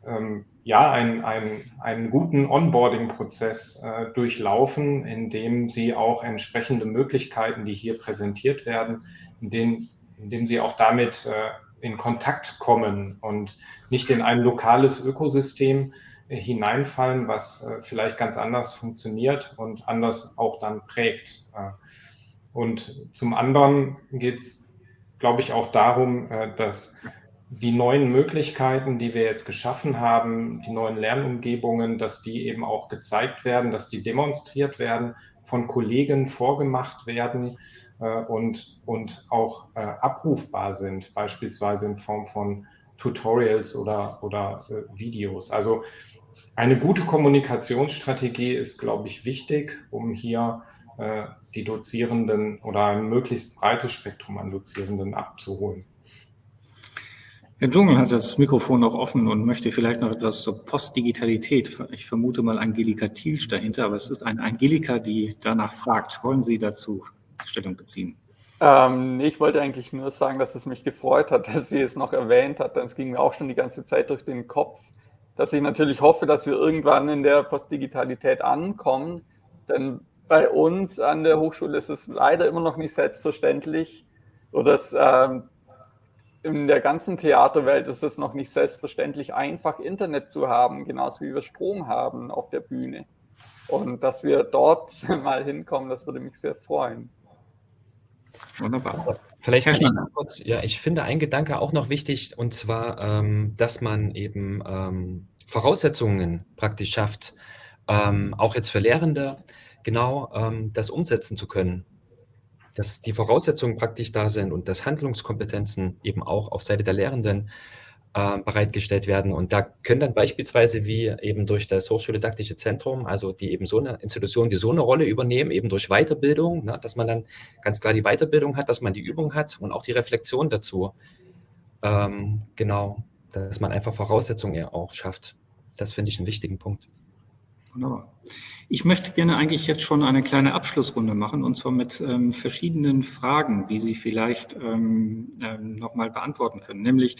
ähm, ja, einen, einen, einen guten Onboarding-Prozess äh, durchlaufen, in dem sie auch entsprechende Möglichkeiten, die hier präsentiert werden, in denen, in dem sie auch damit äh, in Kontakt kommen und nicht in ein lokales Ökosystem äh, hineinfallen, was äh, vielleicht ganz anders funktioniert und anders auch dann prägt. Äh, und zum anderen geht es, glaube ich, auch darum, äh, dass die neuen Möglichkeiten, die wir jetzt geschaffen haben, die neuen Lernumgebungen, dass die eben auch gezeigt werden, dass die demonstriert werden, von Kollegen vorgemacht werden äh, und, und auch äh, abrufbar sind, beispielsweise in Form von Tutorials oder, oder äh, Videos. Also eine gute Kommunikationsstrategie ist, glaube ich, wichtig, um hier äh, die Dozierenden oder ein möglichst breites Spektrum an Dozierenden abzuholen. Herr Dschungel hat das Mikrofon noch offen und möchte vielleicht noch etwas zur Postdigitalität. Ich vermute mal Angelika Thielsch dahinter, aber es ist eine Angelika, die danach fragt. Wollen Sie dazu Stellung beziehen? Ähm, ich wollte eigentlich nur sagen, dass es mich gefreut hat, <laughs> dass sie es noch erwähnt hat. Es ging mir auch schon die ganze Zeit durch den Kopf, dass ich natürlich hoffe, dass wir irgendwann in der Postdigitalität ankommen. Denn bei uns an der Hochschule ist es leider immer noch nicht selbstverständlich, oder dass ähm, in der ganzen Theaterwelt ist es noch nicht selbstverständlich einfach, Internet zu haben, genauso wie wir Strom haben auf der Bühne. Und dass wir dort <laughs> mal hinkommen, das würde mich sehr freuen. Wunderbar. Vielleicht kann ich kurz, ja, ich finde ein Gedanke auch noch wichtig, und zwar, ähm, dass man eben ähm, Voraussetzungen praktisch schafft, ähm, auch jetzt für Lehrende, genau ähm, das umsetzen zu können dass die Voraussetzungen praktisch da sind und dass Handlungskompetenzen eben auch auf Seite der Lehrenden äh, bereitgestellt werden. Und da können dann beispielsweise wie eben durch das Hochschuldidaktische Zentrum, also die eben so eine Institution, die so eine Rolle übernehmen, eben durch Weiterbildung, ne, dass man dann ganz klar die Weiterbildung hat, dass man die Übung hat und auch die Reflexion dazu. Ähm, genau, dass man einfach Voraussetzungen auch schafft. Das finde ich einen wichtigen Punkt. Wunderbar. Ich möchte gerne eigentlich jetzt schon eine kleine Abschlussrunde machen und zwar mit ähm, verschiedenen Fragen, die Sie vielleicht ähm, ähm, nochmal beantworten können. Nämlich,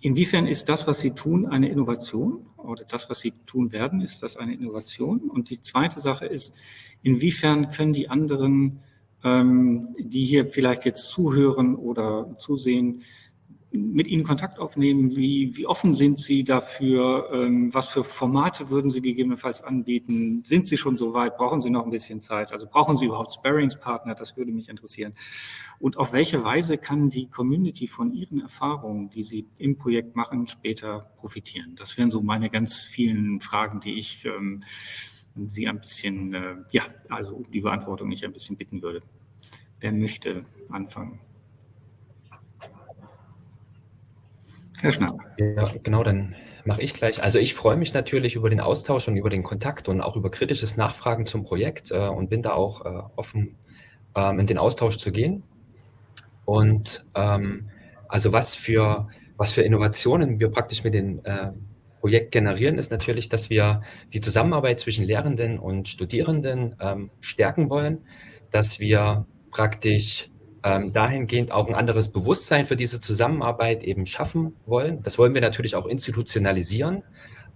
inwiefern ist das, was Sie tun, eine Innovation oder das, was Sie tun werden, ist das eine Innovation? Und die zweite Sache ist, inwiefern können die anderen, ähm, die hier vielleicht jetzt zuhören oder zusehen, mit Ihnen Kontakt aufnehmen? Wie, wie offen sind Sie dafür? Ähm, was für Formate würden Sie gegebenenfalls anbieten? Sind Sie schon so weit? Brauchen Sie noch ein bisschen Zeit? Also brauchen Sie überhaupt Sparringspartner? Das würde mich interessieren. Und auf welche Weise kann die Community von Ihren Erfahrungen, die Sie im Projekt machen, später profitieren? Das wären so meine ganz vielen Fragen, die ich ähm, Sie ein bisschen, äh, ja, also um die Beantwortung ich ein bisschen bitten würde. Wer möchte anfangen? Herr Schnapp. Ja, genau, dann mache ich gleich. Also ich freue mich natürlich über den Austausch und über den Kontakt und auch über kritisches Nachfragen zum Projekt äh, und bin da auch äh, offen, ähm, in den Austausch zu gehen. Und ähm, also was für, was für Innovationen wir praktisch mit dem äh, Projekt generieren, ist natürlich, dass wir die Zusammenarbeit zwischen Lehrenden und Studierenden ähm, stärken wollen, dass wir praktisch ähm, dahingehend auch ein anderes Bewusstsein für diese Zusammenarbeit eben schaffen wollen. Das wollen wir natürlich auch institutionalisieren,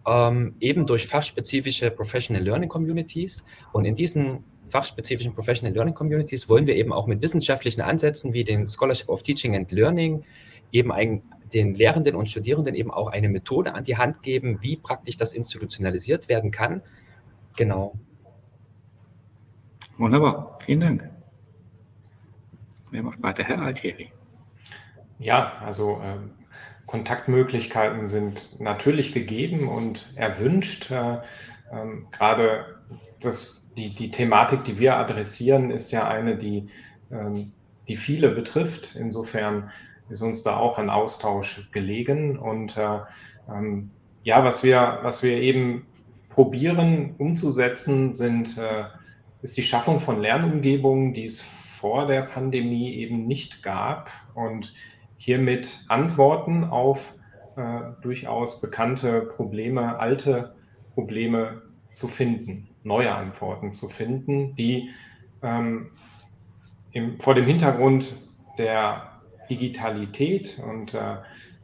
ähm, eben durch fachspezifische Professional Learning Communities. Und in diesen fachspezifischen Professional Learning Communities wollen wir eben auch mit wissenschaftlichen Ansätzen wie den Scholarship of Teaching and Learning eben ein, den Lehrenden und Studierenden eben auch eine Methode an die Hand geben, wie praktisch das institutionalisiert werden kann. Genau. Wunderbar, vielen Dank. Wer macht weiter? Herr Altieri. Ja, also äh, Kontaktmöglichkeiten sind natürlich gegeben und erwünscht. Äh, äh, gerade die, die Thematik, die wir adressieren, ist ja eine, die, ähm, die viele betrifft. Insofern ist uns da auch ein Austausch gelegen. Und äh, ähm, ja, was wir, was wir eben probieren umzusetzen, sind, äh, ist die Schaffung von Lernumgebungen, die es vor der Pandemie eben nicht gab und hiermit Antworten auf äh, durchaus bekannte Probleme, alte Probleme zu finden, neue Antworten zu finden, die ähm, im, vor dem Hintergrund der Digitalität und äh,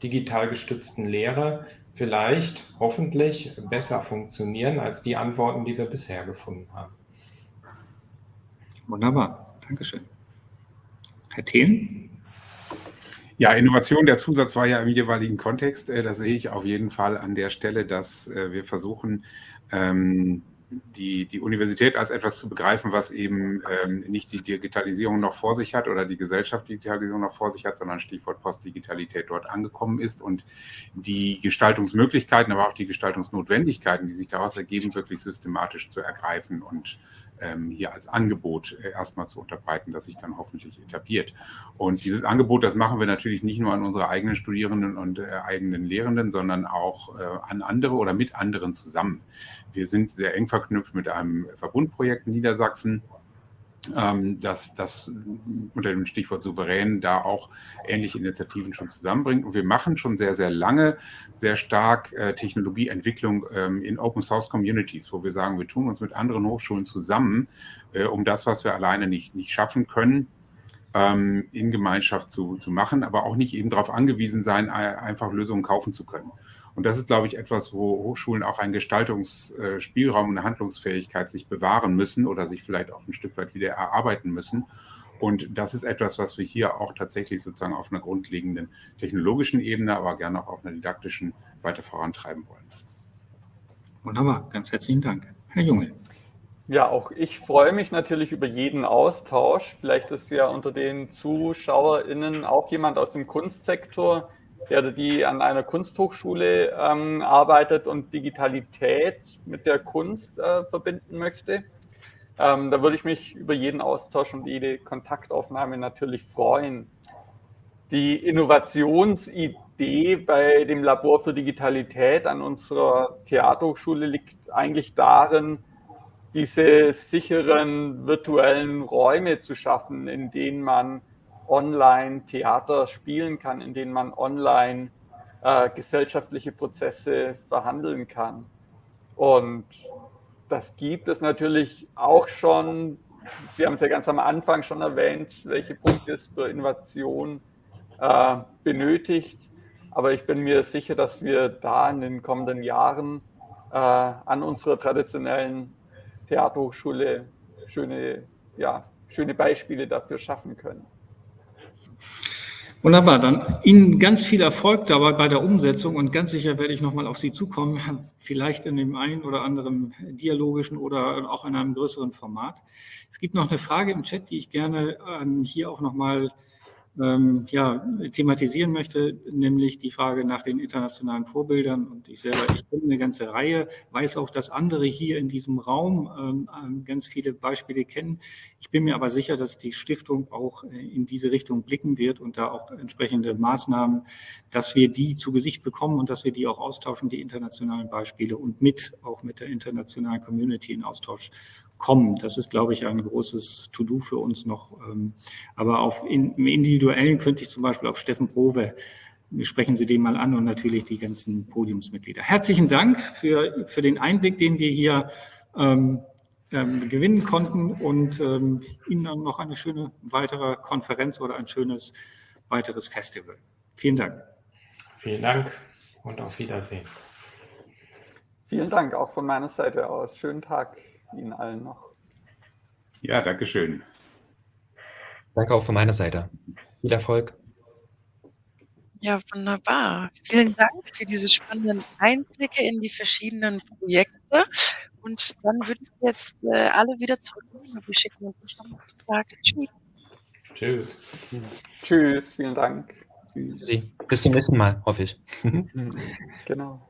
digital gestützten Lehre vielleicht hoffentlich besser funktionieren als die Antworten, die wir bisher gefunden haben. Wunderbar, Dankeschön. Herr Thelen? Ja, Innovation, der Zusatz war ja im jeweiligen Kontext. Äh, da sehe ich auf jeden Fall an der Stelle, dass äh, wir versuchen, ähm, die, die Universität als etwas zu begreifen, was eben ähm, nicht die Digitalisierung noch vor sich hat oder die Gesellschaft die Digitalisierung noch vor sich hat, sondern Stichwort Postdigitalität dort angekommen ist und die Gestaltungsmöglichkeiten, aber auch die Gestaltungsnotwendigkeiten, die sich daraus ergeben, wirklich systematisch zu ergreifen und ähm, hier als Angebot äh, erstmal zu unterbreiten, das sich dann hoffentlich etabliert. Und dieses Angebot, das machen wir natürlich nicht nur an unsere eigenen Studierenden und äh, eigenen Lehrenden, sondern auch äh, an andere oder mit anderen zusammen. Wir sind sehr eng verknüpft mit einem Verbundprojekt in Niedersachsen, dass das unter dem Stichwort souverän da auch ähnliche Initiativen schon zusammenbringt. Und wir machen schon sehr, sehr lange sehr stark äh, Technologieentwicklung ähm, in Open Source Communities, wo wir sagen, wir tun uns mit anderen Hochschulen zusammen, äh, um das, was wir alleine nicht, nicht schaffen können, ähm, in Gemeinschaft zu, zu machen, aber auch nicht eben darauf angewiesen sein, einfach Lösungen kaufen zu können. Und das ist, glaube ich, etwas, wo Hochschulen auch einen Gestaltungsspielraum und eine Handlungsfähigkeit sich bewahren müssen oder sich vielleicht auch ein Stück weit wieder erarbeiten müssen. Und das ist etwas, was wir hier auch tatsächlich sozusagen auf einer grundlegenden technologischen Ebene, aber gerne auch auf einer didaktischen weiter vorantreiben wollen. Wunderbar, ganz herzlichen Dank. Herr Junge. Ja, auch ich freue mich natürlich über jeden Austausch. Vielleicht ist ja unter den ZuschauerInnen auch jemand aus dem Kunstsektor, der die an einer Kunsthochschule ähm, arbeitet und Digitalität mit der Kunst äh, verbinden möchte. Ähm, da würde ich mich über jeden Austausch und jede Kontaktaufnahme natürlich freuen. Die Innovationsidee bei dem Labor für Digitalität an unserer Theaterhochschule liegt eigentlich darin, diese sicheren virtuellen Räume zu schaffen, in denen man online Theater spielen kann, in denen man online äh, gesellschaftliche Prozesse verhandeln kann. Und das gibt es natürlich auch schon. Sie haben es ja ganz am Anfang schon erwähnt, welche Punkte es für Innovation äh, benötigt. Aber ich bin mir sicher, dass wir da in den kommenden Jahren äh, an unserer traditionellen Theaterhochschule schöne, ja, schöne Beispiele dafür schaffen können. Wunderbar, dann Ihnen ganz viel Erfolg dabei bei der Umsetzung und ganz sicher werde ich nochmal auf Sie zukommen, <laughs> vielleicht in dem einen oder anderen dialogischen oder auch in einem größeren Format. Es gibt noch eine Frage im Chat, die ich gerne hier auch nochmal ähm, ja, thematisieren möchte, nämlich die Frage nach den internationalen Vorbildern. Und ich selber, ich kenne eine ganze Reihe, weiß auch, dass andere hier in diesem Raum ähm, ähm, ganz viele Beispiele kennen. Ich bin mir aber sicher, dass die Stiftung auch äh, in diese Richtung blicken wird und da auch entsprechende Maßnahmen, dass wir die zu Gesicht bekommen und dass wir die auch austauschen, die internationalen Beispiele und mit, auch mit der internationalen Community in Austausch kommen. Das ist, glaube ich, ein großes To-Do für uns noch. Ähm, aber auf in, im Individuellen könnte ich zum Beispiel auf Steffen Prove sprechen Sie den mal an und natürlich die ganzen Podiumsmitglieder. Herzlichen Dank für, für den Einblick, den wir hier ähm, ähm, gewinnen konnten und ähm, Ihnen dann noch eine schöne weitere Konferenz oder ein schönes weiteres Festival. Vielen Dank. Vielen Dank und auf Wiedersehen. Vielen Dank auch von meiner Seite aus. Schönen Tag. Ihnen allen noch. Ja, danke schön. Danke auch von meiner Seite. Viel Erfolg. Ja, wunderbar. Vielen Dank für diese spannenden Einblicke in die verschiedenen Projekte. Und dann würden wir jetzt äh, alle wieder zurück. Wir schicken uns schon mal Tschüss. Tschüss. Tschüss, vielen Dank. Tschüss. Bis zum nächsten Mal, hoffe ich. <laughs> genau.